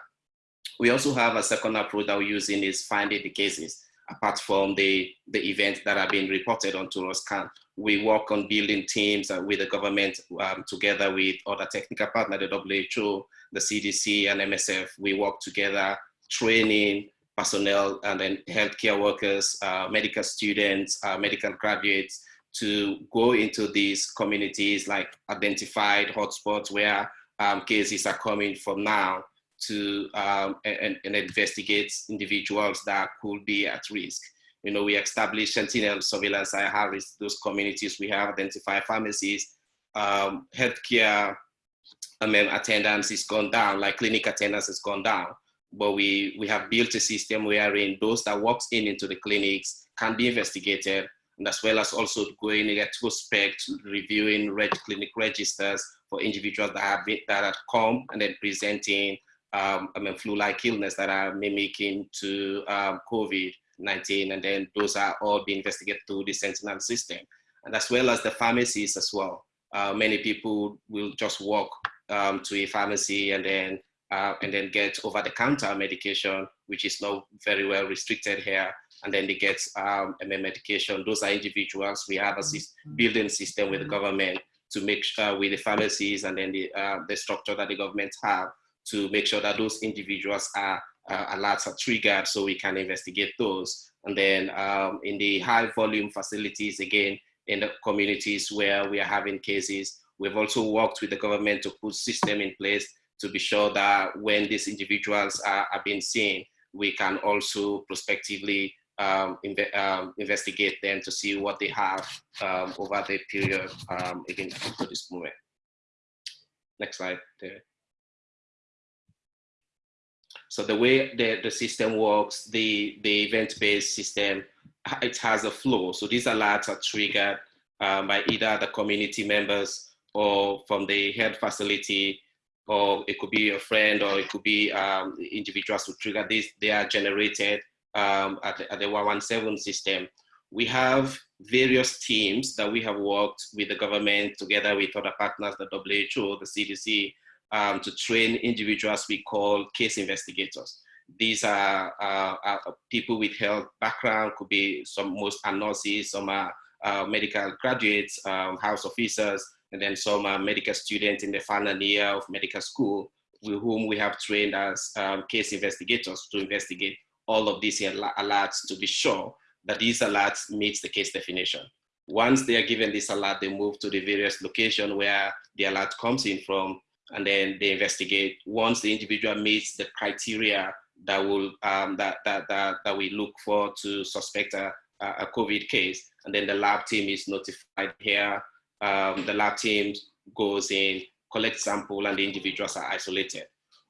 We also have a second approach that we're using is finding the cases apart from the, the events that are being reported on TouristCan. We work on building teams uh, with the government um, together with other technical partners, the WHO, the CDC and MSF. We work together training personnel and then healthcare workers, uh, medical students, uh, medical graduates, to go into these communities like identified hotspots where um, cases are coming from now to um, and, and, investigate individuals that could be at risk. You know, we established sentinel surveillance Harris, those communities, we have identified pharmacies, um, healthcare I mean, attendance has gone down, like clinic attendance has gone down. But we, we have built a system wherein those that walks in into the clinics can be investigated, and as well as also going in retrospect, reviewing reg clinic registers for individuals that have been, that have come and then presenting um, I mean, flu-like illness that are mimicking to um, COVID-19, and then those are all being investigated through the Sentinel system, and as well as the pharmacies as well. Uh, many people will just walk um, to a pharmacy and then uh, and then get over-the-counter medication, which is not very well restricted here, and then they get um, medication. Those are individuals. We have a Mm-hmm. building system with the government to make sure with the pharmacies and then the, uh, the structure that the government have to make sure that those individuals are uh, alerts are triggered so we can investigate those. And then um, in the high volume facilities, again, in the communities where we are having cases, we've also worked with the government to put system in place to be sure that when these individuals are, are being seen, we can also prospectively um, inve um, investigate them to see what they have um, over the period, um, again, to this moment. Next slide. There. So the way the, the system works, the, the event-based system, it has a flow. So these alerts are triggered um, by either the community members or from the health facility, or it could be a friend, or it could be um, individuals who trigger this. They are generated um, at, the, at the 117 system. We have various teams that we have worked with the government together with other partners, the WHO, the CDC, um, to train individuals we call case investigators. These are, uh, are, people with health background, could be some, most nurses, some are uh, medical graduates, um, house officers, and then some are medical students in the final year of medical school, with whom we have trained as um, case investigators to investigate all of these alerts to be sure that these alerts meets the case definition. Once they are given this alert, they move to the various location where the alert comes in from, and then they investigate. Once the individual meets the criteria that will um, that, that that that we look for to suspect a, a COVID case, and then the lab team is notified here. Um, the lab team goes in, collects sample, and the individuals are isolated.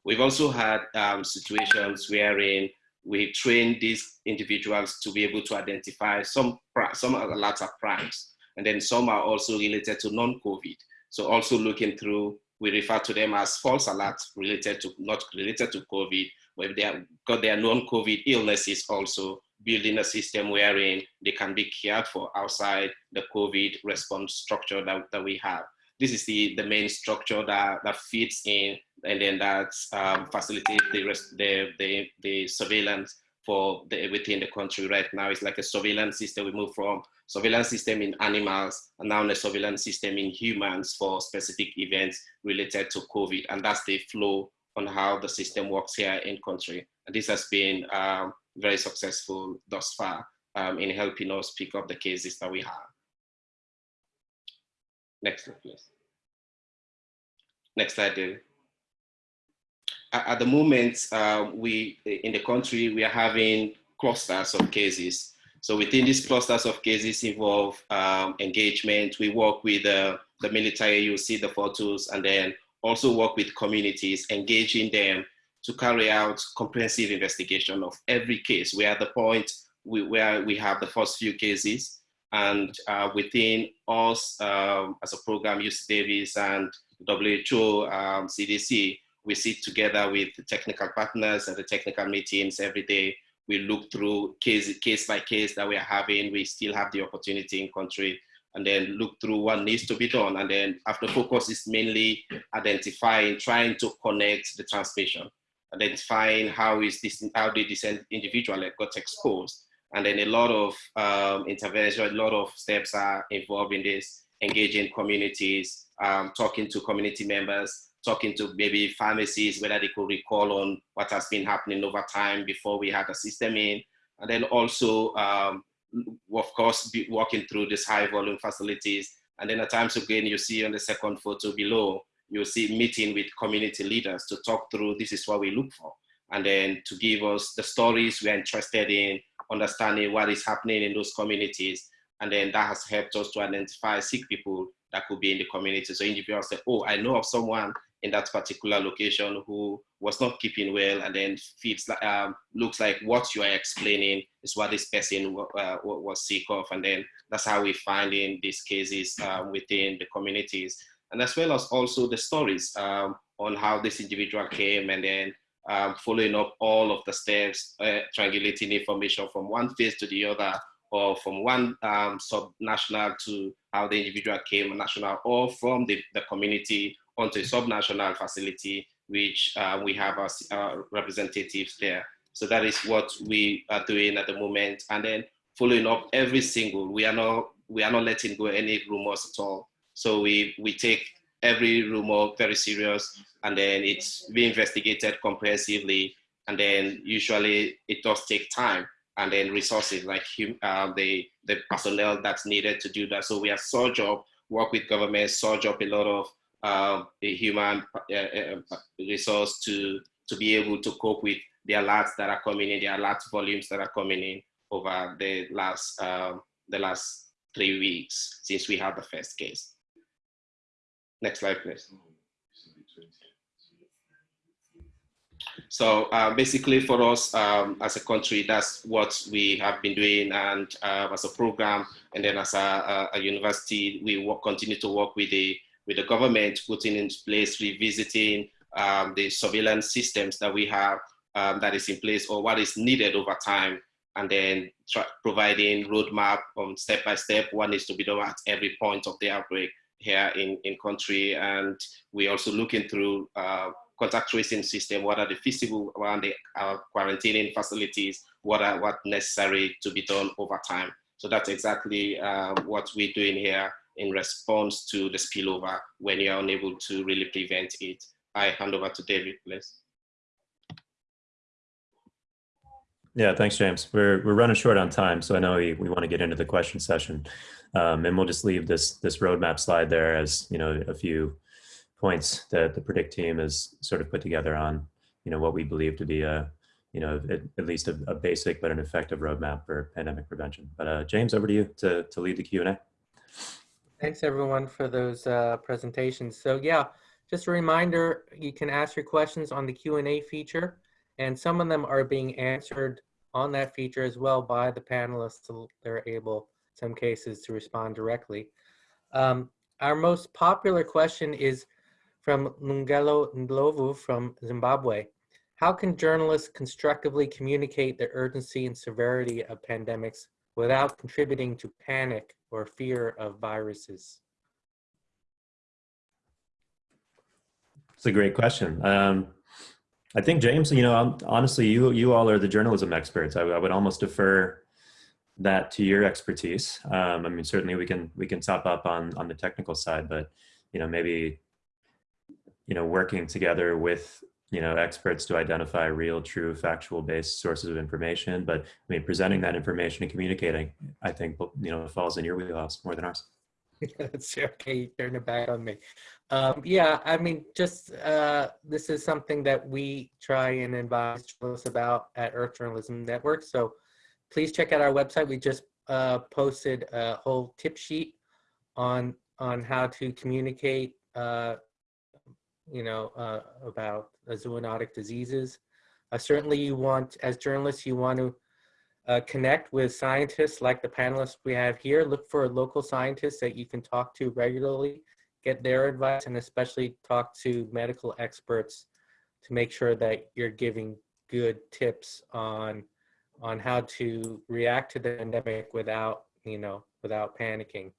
We've also had um, situations wherein we train these individuals to be able to identify some some of the latter primes, and then some are also related to non-COVID. So also looking through, we refer to them as false alerts related to not related to COVID, but they have got their non-COVID illnesses also building a system wherein they can be cared for outside the COVID response structure that, that we have. This is the, the main structure that, that fits in and then that um, facilitates the, rest, the, the, the surveillance for the, within the country right now. It's like a surveillance system. We move from surveillance system in animals and now a surveillance system in humans for specific events related to COVID. And that's the flow on how the system works here in country. And this has been um, very successful thus far um, in helping us pick up the cases that we have. Next slide, please. Next slide, David. At the moment, uh, we in the country, we are having clusters of cases. So within these clusters of cases involve um, engagement. We work with uh, the military, you see the photos, and then also work with communities, engaging them to carry out comprehensive investigation of every case. We're at the point we, where we have the first few cases and uh, within us um, as a program, UC Davis and WHO, um, CDC, we sit together with the technical partners and the technical meetings every day. We look through case, case by case that we are having. We still have the opportunity in country and then look through what needs to be done. And then after focus is mainly identifying, trying to connect the transmission, identifying how is this, how did this individual got exposed. And then a lot of um, intervention, a lot of steps are involved in this, engaging communities, um, talking to community members, talking to maybe pharmacies, whether they could recall on what has been happening over time before we had a system in. And then also, um, of course, be walking through these high volume facilities. And then at times again, you see on the second photo below, you'll see meeting with community leaders to talk through this is what we look for. And then to give us the stories we're interested in, understanding what is happening in those communities. And then that has helped us to identify sick people that could be in the community. So individuals say, oh, I know of someone in that particular location who was not keeping well and then feels like, um, looks like what you are explaining is what this person uh, was sick of. And then that's how we find in these cases um, within the communities. And as well as also the stories um, on how this individual came and then um, following up all of the steps, uh, triangulating information from one phase to the other, or from one um, sub-national to how the individual came national, or from the, the community onto a sub-national facility, which uh, we have our, our representatives there. So that is what we are doing at the moment. And then following up every single, we are not, we are not letting go any rumors at all. So we, we take every rumor very serious and then it's being investigated comprehensively. And then usually it does take time and then resources like uh, the, the personnel that's needed to do that. So we are surge up, work with government, surge up a lot of uh, the human uh, uh, resource to, to be able to cope with the alerts that are coming in, the alert volumes that are coming in over the last, um, the last three weeks since we had the first case. Next slide, please. So uh, basically for us um, as a country, that's what we have been doing and uh, as a program. And then as a, a university, we work, continue to work with the, with the government, putting in place, revisiting um, the surveillance systems that we have um, that is in place or what is needed over time. And then providing roadmap on step by step, what needs to be done at every point of the outbreak here in, in country. And we're also looking through uh, contact tracing system, what are the feasible around the uh, quarantining facilities, what are what necessary to be done over time. So that's exactly uh, what we're doing here in response to the spillover when you're unable to really prevent it. I hand over to David, please. Yeah, thanks, James. We're, we're running short on time, so I know we, we want to get into the question session. Um, and we'll just leave this, this roadmap slide there as, you know, a few points that the predict team has sort of put together on you know what we believe to be a you know at, at least a, a, basic but an effective roadmap for pandemic prevention but uh, james over to you to, to lead the q&a thanks everyone for those uh, presentations so yeah just a reminder you can ask your questions on the q&a feature and some of them are being answered on that feature as well by the panelists so they're able some cases to respond directly um, our most popular question is from Lungelo Ndlovu from Zimbabwe. How can journalists constructively communicate the urgency and severity of pandemics without contributing to panic or fear of viruses? It's a great question. Um, I think James, you know, honestly, you you all are the journalism experts. I, I would almost defer that to your expertise. Um, I mean, certainly we can we can top up on on the technical side, but you know, maybe you know, working together with, you know, experts to identify real, true, factual based sources of information. But I mean, presenting that information and communicating, I think, you know, falls in your wheelhouse more than ours. That's okay. You turn it back on me. Um, yeah, I mean, just uh, this is something that we try and advise journalists about at Earth Journalism Network. So please check out our website. We just uh, posted a whole tip sheet on on how to communicate uh, you know, uh, about zoonotic diseases. Uh, certainly you want, as journalists, you want to uh, connect with scientists like the panelists we have here. Look for local scientists that you can talk to regularly, get their advice, and especially talk to medical experts to make sure that you're giving good tips on on how to react to the pandemic without, you know, without panicking.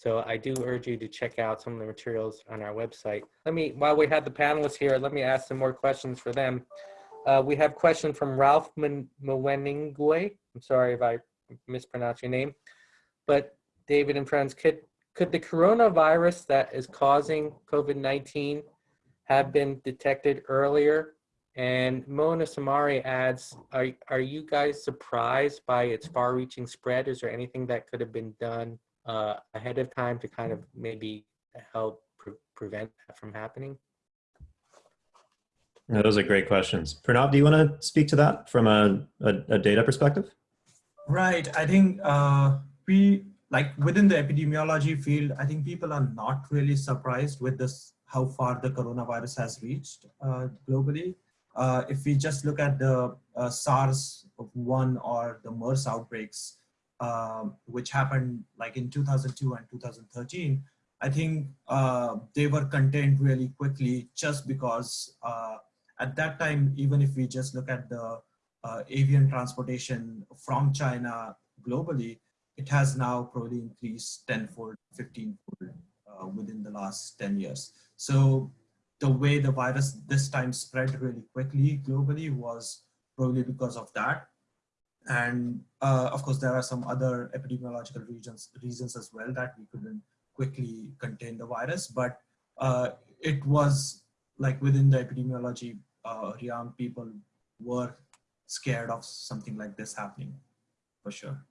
So I do urge you to check out some of the materials on our website. Let me, while we have the panelists here, let me ask some more questions for them. Uh, we have a question from Ralph Mweningwe. I'm sorry if I mispronounce your name. But David and friends, could, could the coronavirus that is causing COVID-19 have been detected earlier? And Mona Samari adds, are, are you guys surprised by its far-reaching spread? Is there anything that could have been done uh, ahead of time to kind of maybe help pre prevent that from happening? No, those are great questions. Pranav, do you want to speak to that from a, a, a data perspective? Right. I think uh, we like within the epidemiology field. I think people are not really surprised with this how far the coronavirus has reached uh, globally. Uh, if we just look at the uh, SARS one or the MERS outbreaks, um, which happened like in 2002 and 2013, I think uh, they were contained really quickly just because uh, at that time, even if we just look at the uh, avian transportation from China globally, it has now probably increased tenfold, 15fold uh, within the last 10 years. So the way the virus this time spread really quickly globally was probably because of that. And uh, of course, there are some other epidemiological reasons as well that we couldn't quickly contain the virus, but uh, it was like within the epidemiology uh, realm, people were scared of something like this happening for sure.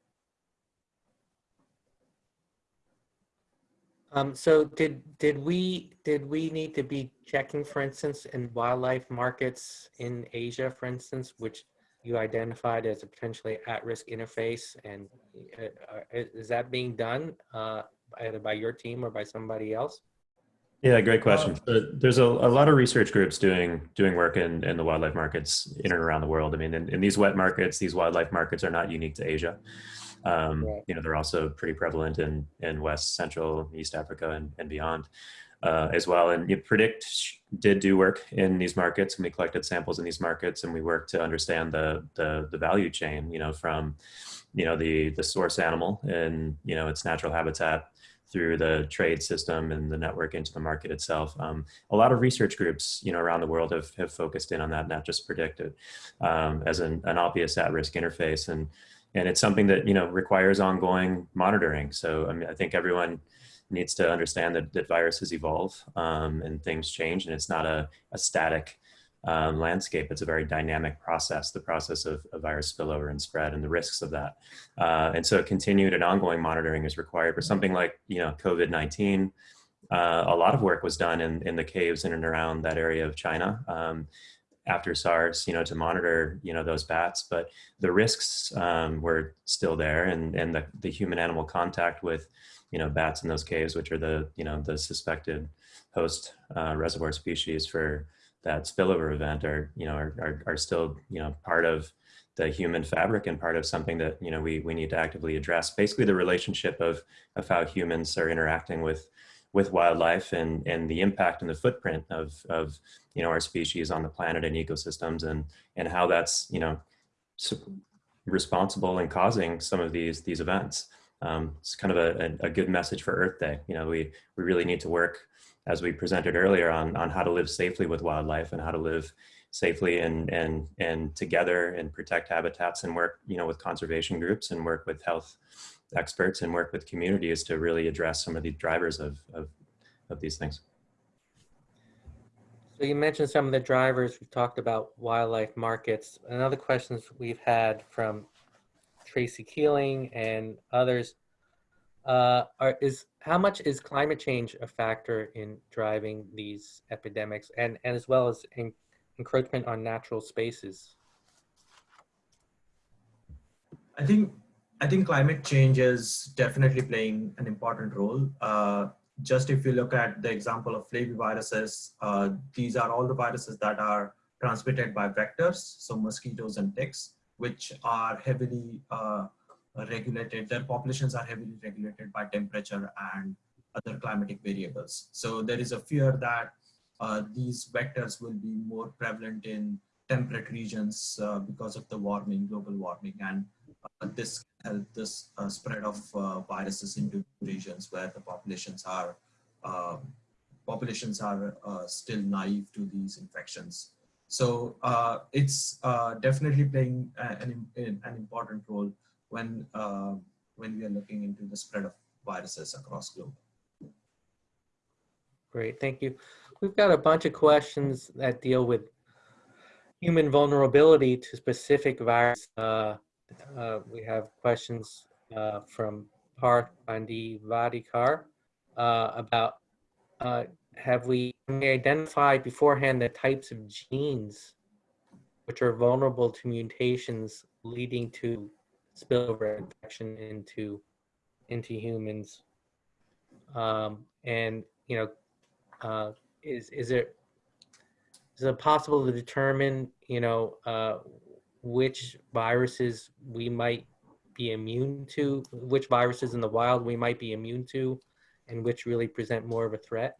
Um, so did did we did we need to be checking, for instance, in wildlife markets in Asia, for instance, which you identified as a potentially at-risk interface, and uh, uh, is that being done uh, either by your team or by somebody else? Yeah, great question. So there's a, a lot of research groups doing doing work in, in the wildlife markets in and around the world. I mean, in, in these wet markets, these wildlife markets are not unique to Asia. Um, Right. You know, they're also pretty prevalent in, in West, Central, East Africa, and, and beyond uh, as well. And you Predict did do work in these markets, and we collected samples in these markets, and we worked to understand the the, the value chain. You know, from you know the the source animal and you know its natural habitat through the trade system and the network into the market itself. Um, a lot of research groups, you know, around the world have, have focused in on that, not just predicted um, as an, an obvious at-risk interface. And, and it's something that, you know, requires ongoing monitoring. So I, mean, I think everyone needs to understand that, that viruses evolve um, and things change and it's not a, a static um, landscape. It's a very dynamic process, the process of, of virus spillover and spread and the risks of that. Uh, and so continued and ongoing monitoring is required for something like, you know, COVID-19. Uh, a lot of work was done in, in the caves in and around that area of China um, after SARS, you know, to monitor, you know, those bats, but the risks um, were still there and, and the, the human animal contact with, you know, bats in those caves, which are the, you know, the suspected host uh, reservoir species for that spillover event are, you know, are, are, are still, you know, part of the human fabric and part of something that, you know, we, we need to actively address. Basically the relationship of, of how humans are interacting with, with wildlife and, and the impact and the footprint of, of, you know, our species on the planet and ecosystems and, and how that's, you know, responsible in causing some of these, these events. Um, it's kind of a, a, good message for Earth Day. You know, we, we really need to work as we presented earlier on, on how to live safely with wildlife and how to live safely and, and, and together and protect habitats and work, you know, with conservation groups and work with health experts and work with communities to really address some of the drivers of, of, of these things. So you mentioned some of the drivers. We've talked about wildlife markets. Another questions we've had from Tracy Keeling and others uh, are, is how much is climate change a factor in driving these epidemics and, and as well as en encroachment on natural spaces? I think I think climate change is definitely playing an important role. Uh, just if you look at the example of flaviviruses, uh, these are all the viruses that are transmitted by vectors, so mosquitoes and ticks, which are heavily uh, regulated, their populations are heavily regulated by temperature and other climatic variables. So there is a fear that uh, these vectors will be more prevalent in temperate regions uh, because of the warming, global warming, and uh, this help this uh, spread of uh, viruses into regions where the populations are populations are still naive to these infections. So it's definitely playing an, an important role when when we are looking into the spread of viruses across globe. Great, thank you. We've got a bunch of questions that deal with human vulnerability to specific virus. Uh, uh, we have questions uh, from Parth Bandi Vadikar uh, about uh, have we, identified beforehand the types of genes which are vulnerable to mutations leading to spillover infection into into humans. Um, and you know, uh, is is it is it possible to determine you know uh, which viruses we might be immune to, which viruses in the wild we might be immune to, and which really present more of a threat?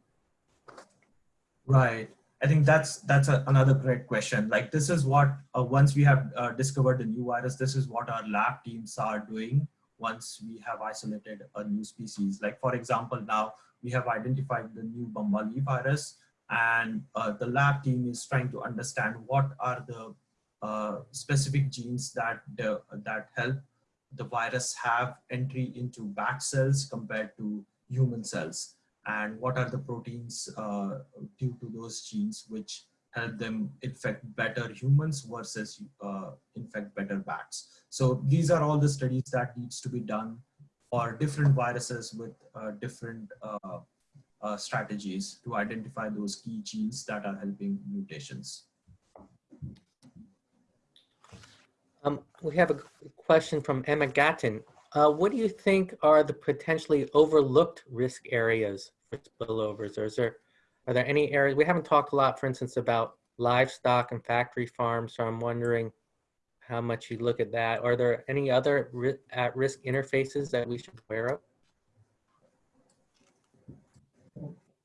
Right. I think that's that's a, another great question. Like this is what uh, once we have uh, discovered the new virus, this is what our lab teams are doing once we have isolated a new species. Like for example, now we have identified the new Bambali virus, and uh, the lab team is trying to understand what are the uh, specific genes that the, that help the virus have entry into bat cells compared to human cells and what are the proteins uh, due to those genes which help them infect better humans versus uh, infect better bats. So these are all the studies that needs to be done for different viruses with uh, different uh, uh, strategies to identify those key genes that are helping mutations. Um, we have a question from Emma Gatton. Uh, what do you think are the potentially overlooked risk areas for spillovers? Or is there, are there any areas, we haven't talked a lot, for instance, about livestock and factory farms, so I'm wondering how much you look at that. Are there any other ri at-risk interfaces that we should be aware of?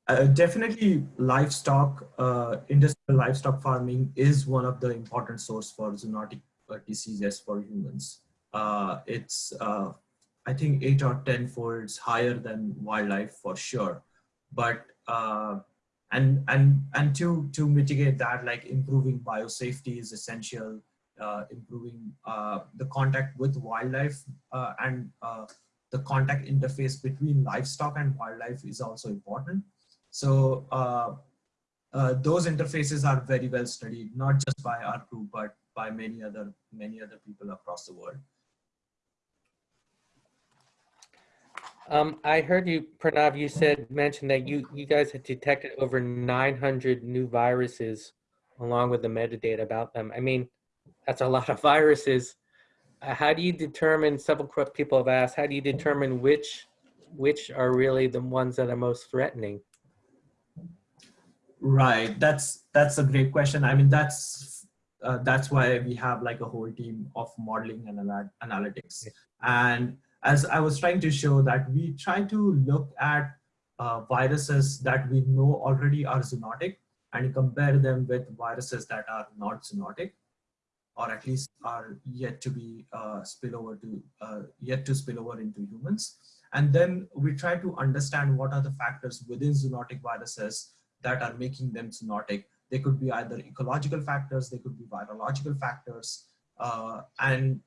Uh, definitely livestock, uh, industrial livestock farming is one of the important source for zoonotic uh, diseases for humans. Uh, it's, uh, I think eight or 10 folds higher than wildlife for sure. But, uh, and, and, and to, to mitigate that, like improving biosafety is essential, improving the contact with wildlife and the contact interface between livestock and wildlife is also important. So uh, uh, those interfaces are very well studied, not just by our group, but by many other many other people across the world. Um, I heard you, Pranav, you said, mentioned that you, you guys had detected over 900 new viruses along with the metadata about them. I mean, that's a lot of viruses. Uh, how do you determine, several people have asked, how do you determine which, which are really the ones that are most threatening? Right, that's that's a great question. I mean, that's uh, that's why we have like a whole team of modeling and anal analytics. And as I was trying to show that we try to look at uh, viruses that we know already are zoonotic and compare them with viruses that are not zoonotic or at least are yet to be uh, spill over to uh, yet to spill over into humans. And then we try to understand what are the factors within zoonotic viruses that are making them zoonotic. They could be either ecological factors, they could be virological factors, uh, and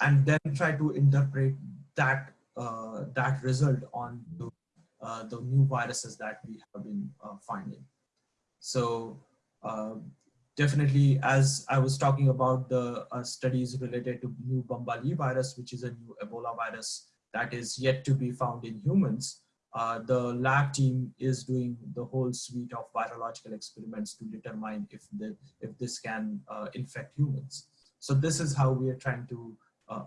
and then try to interpret that uh, that result on the, uh, the new viruses that we have been uh, finding. So uh, definitely, as I was talking about the uh, studies related to new Bambali virus, which is a new Ebola virus that is yet to be found in humans, uh, the lab team is doing the whole suite of virological experiments to determine if, the, if this can infect humans. So this is how we are trying to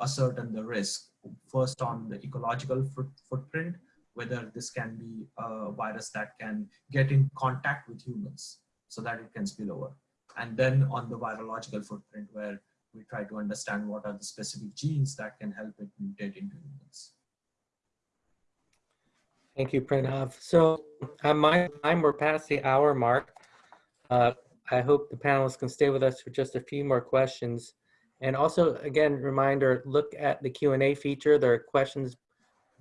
ascertain the risk. First on the ecological foot, footprint, whether this can be a virus that can get in contact with humans so that it can spill over. And then on the virological footprint where we try to understand what are the specific genes that can help it mutate into humans. Thank you, Pranav. So on my time, we're past the hour mark. Uh, I hope the panelists can stay with us for just a few more questions. And also, again, reminder, look at the Q&A feature. There are questions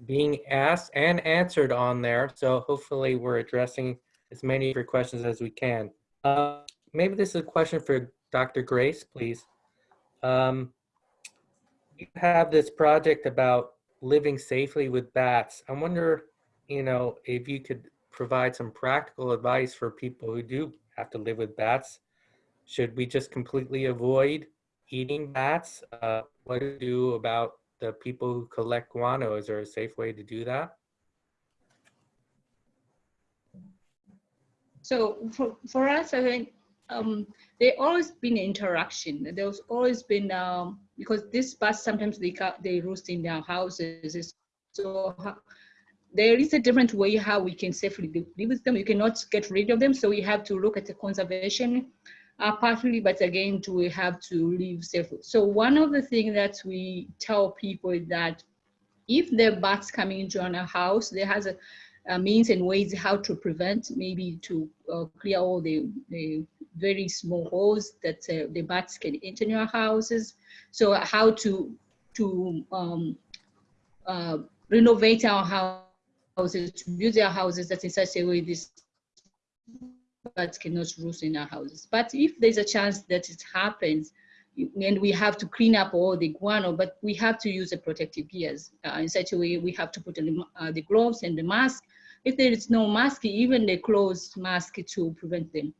being asked and answered on there. So hopefully we're addressing as many of your questions as we can. Uh, maybe this is a question for Dr. Grace, please. Um, you have this project about living safely with bats. I wonder you know, if you could provide some practical advice for people who do have to live with bats, should we just completely avoid eating bats? Uh, what do you do about the people who collect guano? Is there a safe way to do that? So for, for us, I think um, there always been interaction. There's always been um, because these bats sometimes they they roost in their houses. So there is a different way how we can safely live with them. You cannot get rid of them, so we have to look at the conservation uh, but again, to we have to live safely. So one of the things that we tell people is that if are bats coming into our house, there has a, a means and ways how to prevent, maybe to uh, clear all the, the very small holes that uh, the bats can enter in your houses. So how to to um, uh, renovate our houses, to build our houses that in such a way this bats cannot roost in our houses. But if there's a chance that it happens, and we have to clean up all the guano, but we have to use the protective gears uh, in such a way. We have to put the, uh, the gloves and the mask. If there is no mask, even the closed mask to prevent them.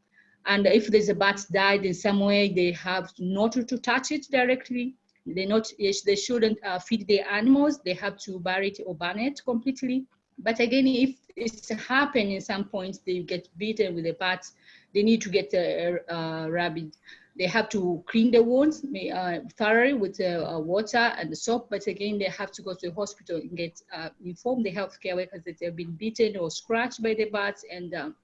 And if there's a bat died in some way, they have not to touch it directly. They not they shouldn't uh, feed the animals. They have to bury it or burn it completely. But again, if it's happened in some points, they get bitten with the bats. They need to get a, a rabbit they have to clean the wounds uh, thoroughly with uh, uh, water and soap. But again, they have to go to the hospital and get uh, inform the healthcare workers that they've been bitten or scratched by the bats and um,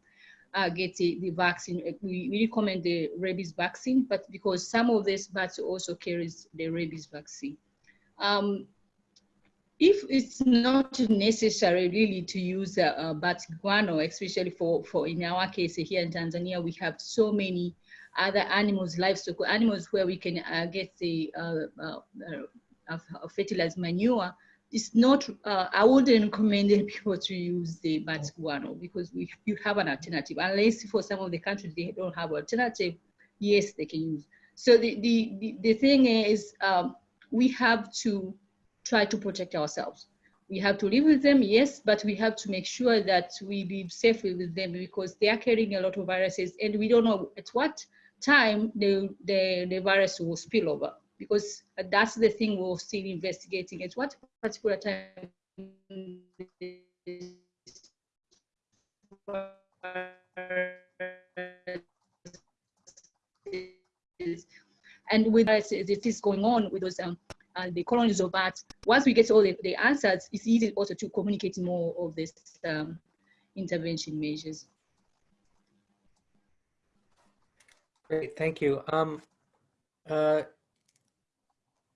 uh, get the, the vaccine. We, we recommend the rabies vaccine, but because some of these bats also carries the rabies vaccine. Um, if it's not necessary really to use uh, uh, bat guano, especially for, for in our case here in Tanzania, we have so many other animals, livestock animals where we can uh, get the uh, uh fertilized manure. It's not, uh, I wouldn't recommend people to use the bat guano because we, you have an alternative. Unless for some of the countries they don't have alternative, yes, they can use. So the, the, the, the thing is um, we have to try to protect ourselves. We have to live with them, yes, but we have to make sure that we live safely with them because they are carrying a lot of viruses and we don't know at what time the, the, the virus will spill over because that's the thing we're still investigating at what particular time and with us, it is going on with those um, uh, the colonies of bats. Once we get all the, the, answers, it's easy also to communicate more of this um, intervention measures. Great, thank you. Um, uh,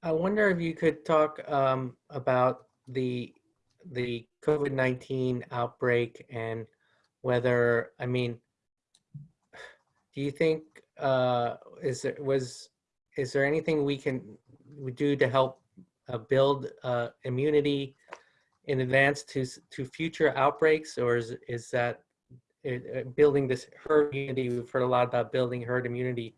I wonder if you could talk um, about the the COVID-19 outbreak and whether, I mean, do you think uh, is it, was is there anything we can we do to help uh, build uh, immunity in advance to to future outbreaks, or is is that uh, building this herd immunity. We've heard a lot about building herd immunity.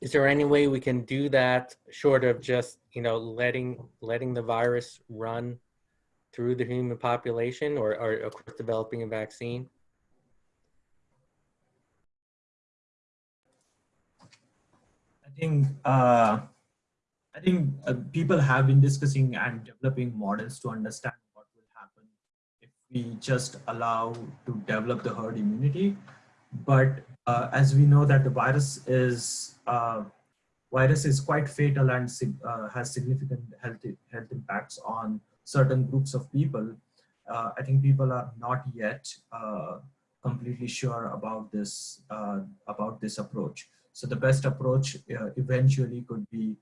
Is there any way we can do that short of just, you know, letting letting the virus run through the human population or, or of course developing a vaccine? I think uh, I think uh, people have been discussing and developing models to understand what will happen if we just allow to develop the herd immunity. But uh, as we know that the virus is uh, virus is quite fatal and uh, has significant health health impacts on certain groups of people. Uh, I think people are not yet completely sure about this about this approach. So the best approach eventually could be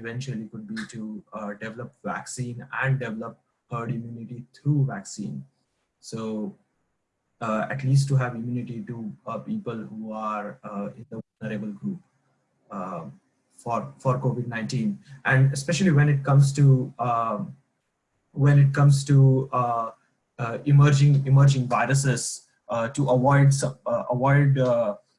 eventually could be to develop vaccine and develop herd immunity through vaccine. So uh, at least to have immunity to uh, people who are uh, in the vulnerable group for for COVID-19, and especially when it comes to um, when it comes to uh, uh, emerging emerging viruses uh, to avoid avoid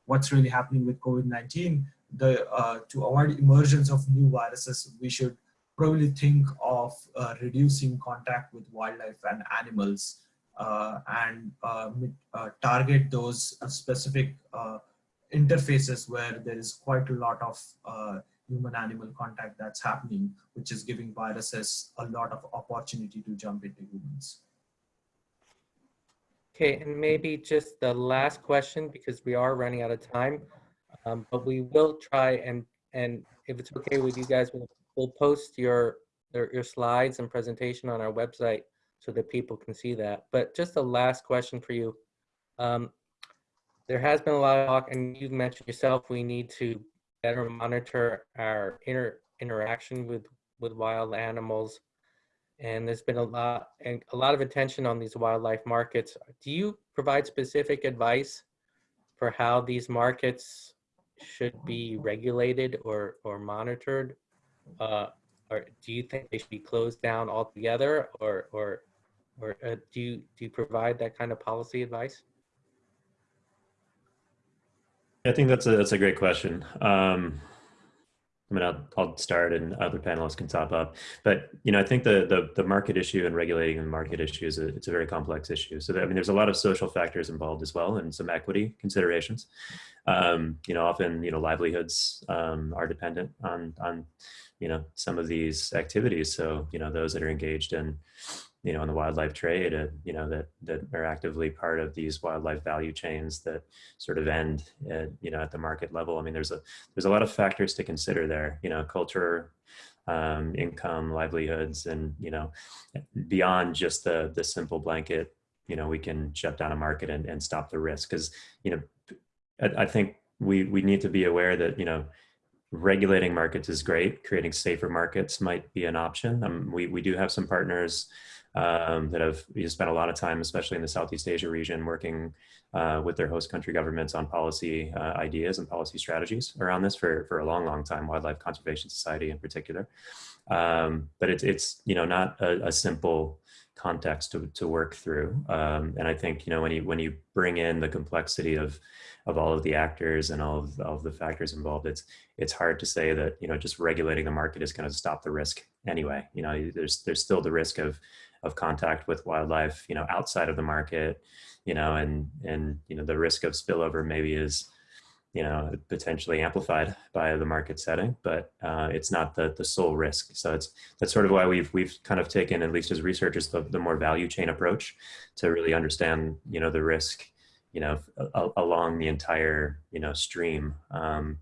what's really happening with COVID-19, the to avoid emergence of new viruses, we should probably think of uh, reducing contact with wildlife and animals uh, and uh, uh target those uh, specific uh, interfaces where there is quite a lot of human-animal contact that's happening, which is giving viruses a lot of opportunity to jump into humans. Okay, and maybe just the last question, because we are running out of time. Um, but we will try and, and if it's okay with you guys, we'll, we'll post your, your slides and presentation on our website so that people can see that. But just a last question for you. Um, there has been a lot of talk, and you've mentioned yourself, we need to better monitor our inter interaction with, with wild animals. And there's been a lot and a lot of attention on these wildlife markets. Do you provide specific advice for how these markets should be regulated or, or monitored? Uh, or do you think they should be closed down altogether or, or, or uh, do you, do you provide that kind of policy advice? I think that's a that's a great question. Um, I mean, I'll, I'll start and other panelists can top up. But you know, I think the the, the market issue and regulating the market issue is a, it's a very complex issue. So that, I mean, there's a lot of social factors involved as well, and some equity considerations. Um, you know, often you know livelihoods um, are dependent on on you know some of these activities. So you know, those that are engaged in you know, in the wildlife trade, and you know, that that are actively part of these wildlife value chains that sort of end, at, you know, at the market level. I mean, there's a there's a lot of factors to consider there. You know, culture, um, income, livelihoods, and you know, beyond just the the simple blanket. You know, we can shut down a market and, and stop the risk because you know, I, I think we we need to be aware that you know regulating markets is great. Creating safer markets might be an option. Um, we, we do have some partners um, that have spent a lot of time, especially in the Southeast Asia region, working uh, with their host country governments on policy uh, ideas and policy strategies around this for, for a long, long time, Wildlife Conservation Society in particular. Um, but it's, it's, you know, not a, a simple context to, to work through. Um, and I think, you know, when you, when you bring in the complexity of, of all of the actors and all of, all of the factors involved, it's, it's hard to say that, you know, just regulating the market is going to stop the risk anyway. You know, there's, there's still the risk of, of contact with wildlife, you know, outside of the market, you know, and, and, you know, the risk of spillover maybe is, you know, potentially amplified by the market setting, but uh, it's not the, the sole risk. So it's, that's sort of why we've, we've kind of taken, at least as researchers, the, the more value chain approach to really understand, you know, the risk, you know, along the entire, you know, stream, um,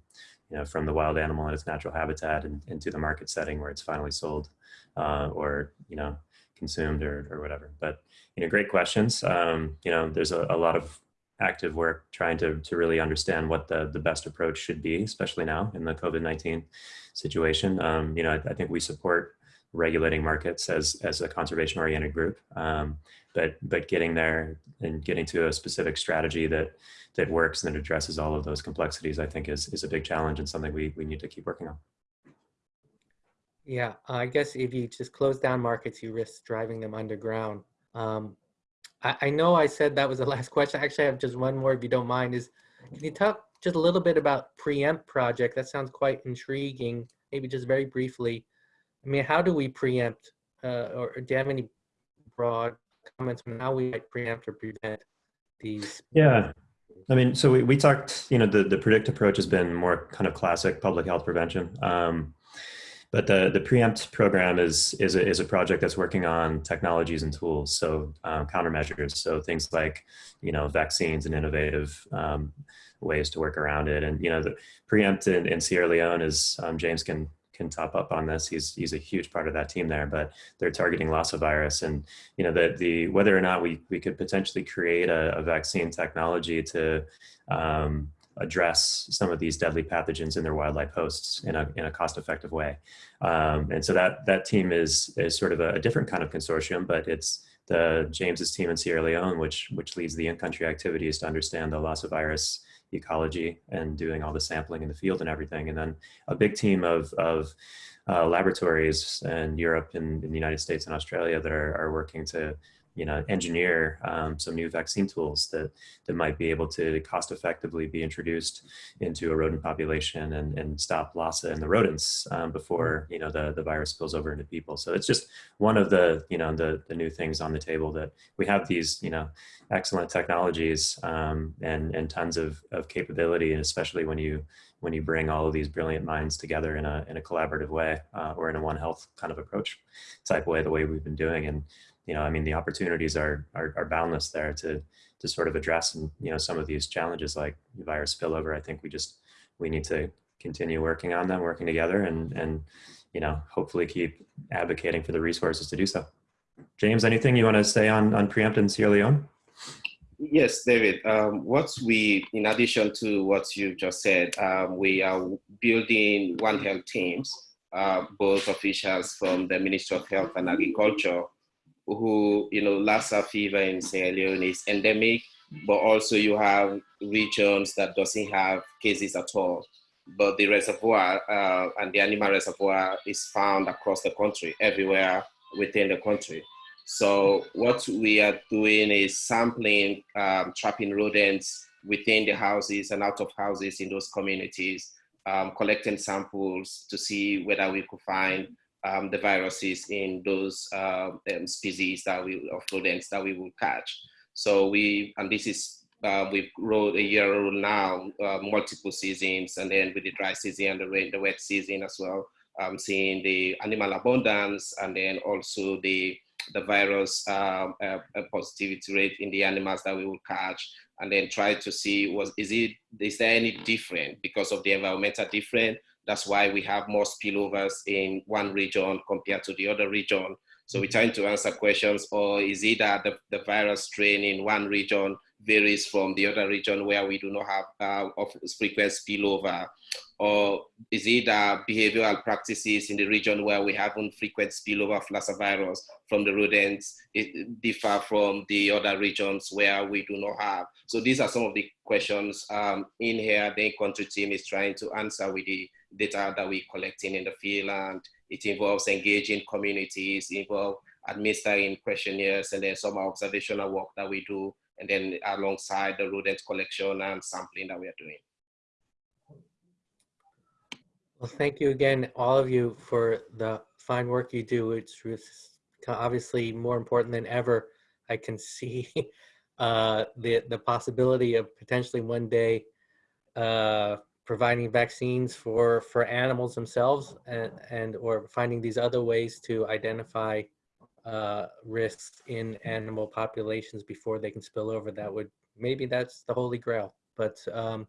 you know, from the wild animal in its natural habitat and into the market setting where it's finally sold uh, or, you know, consumed or, or whatever. But, you know, great questions. Um, you know, there's a, a lot of active work trying to, to really understand what the, the best approach should be, especially now in the COVID-19 situation. Um, you know, I, I, think we support regulating markets as, as a conservation oriented group, um, but, but getting there and getting to a specific strategy that, that works and that addresses all of those complexities, I think is, is a big challenge and something we, we need to keep working on. Yeah, I guess if you just close down markets, you risk driving them underground. Um, I, I, know I said that was the last question. Actually, I have just one more, if you don't mind. Is can you talk just a little bit about preempt project? That sounds quite intriguing. Maybe just very briefly. I mean, how do we preempt, uh, or, do you have any broad comments on how we might preempt or prevent these? Yeah. I mean, so we, we talked, you know, the, the predict approach has been more kind of classic public health prevention. Um, but the, the preempt program is, is, a, is a project that's working on technologies and tools, so um, countermeasures, so things like, you know, vaccines and innovative um, ways to work around it. And, you know, the preempt in, in Sierra Leone is, um, James can can top up on this. He's he's a huge part of that team there, but they're targeting Lassa virus, and you know the the whether or not we we could potentially create a, a vaccine technology to um, address some of these deadly pathogens in their wildlife hosts in a, in a cost-effective way. Um, and so that, that team is, is sort of a, a, different kind of consortium, but it's the James's team in Sierra Leone, which, which leads the in-country activities to understand the Lassa virus ecology and doing all the sampling in the field and everything. And then a big team of, of uh, laboratories in Europe and in the United States and Australia that are, are working to you know, engineer um, some new vaccine tools that, that might be able to cost effectively be introduced into a rodent population and, and stop Lassa in the rodents um, before, you know, the, the virus spills over into people. So it's just one of the, you know, the, the new things on the table that we have these, you know, excellent technologies um, and, and tons of, of capability, and especially when you, when you bring all of these brilliant minds together in a, in a collaborative way uh, or in a one health kind of approach type way, the way we've been doing. And you know, I mean, the opportunities are, are, are boundless there to, to sort of address, you know, some of these challenges like virus spillover. I think we just we need to continue working on them, working together, and and you know hopefully keep advocating for the resources to do so. James, anything you want to say on on preempt in Sierra Leone? Yes, David. Um, what we, in addition to what you just said, um, we are building One Health teams, uh, both officials from the Ministry of Health and Agriculture, who, you know, Lassa fever in Sierra Leone is endemic, but also you have regions that doesn't have cases at all. But the reservoir uh, and the animal reservoir is found across the country, everywhere within the country. So what we are doing is sampling um, trapping rodents within the houses and out of houses in those communities, um, collecting samples to see whether we could find um, the viruses in those uh, um, species that we of rodents that we will catch. So we and this is uh, we've a year old now, uh, multiple seasons, and then with the dry season and the rain, the wet season as well, um, seeing the animal abundance and then also the the virus um, uh, positivity rate in the animals that we will catch and then try to see was is it is there any different because of the environmental different that's why we have more spillovers in one region compared to the other region so we're trying to answer questions or is it that the, the virus strain in one region varies from the other region where we do not have uh, of frequent spillover or is it uh, behavioral practices in the region where we have frequent spillover of Lassa virus from the rodents it differ from the other regions where we do not have? So these are some of the questions um, in here. The country team is trying to answer with the data that we're collecting in the field, and it involves engaging communities, involve administering questionnaires, and then some observational work that we do, and then alongside the rodent collection and sampling that we are doing. Well, thank you again, all of you, for the fine work you do. It's obviously more important than ever. I can see uh, the the possibility of potentially one day uh, providing vaccines for for animals themselves, and and or finding these other ways to identify uh, risks in animal populations before they can spill over. That would maybe that's the holy grail. But um,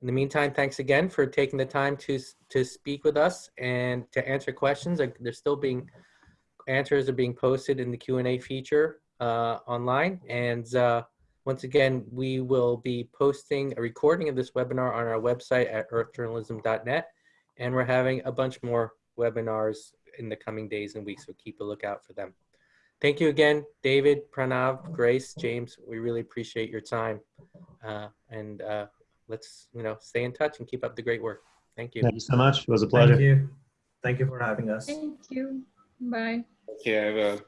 in the meantime, thanks again for taking the time to to speak with us and to answer questions. They're still being answers are being posted in the Q and A feature uh, online. And uh, once again, we will be posting a recording of this webinar on our website at earthjournalism.net. And we're having a bunch more webinars in the coming days and weeks, so keep a lookout for them. Thank you again, David, Pranav, Grace, James. We really appreciate your time. Uh, and uh, let's you know stay in touch and keep up the great work. Thank you. Thank you so much. It was a pleasure. Thank pleasure. you. Thank you for having us. Thank you. Bye. Thank you, everyone.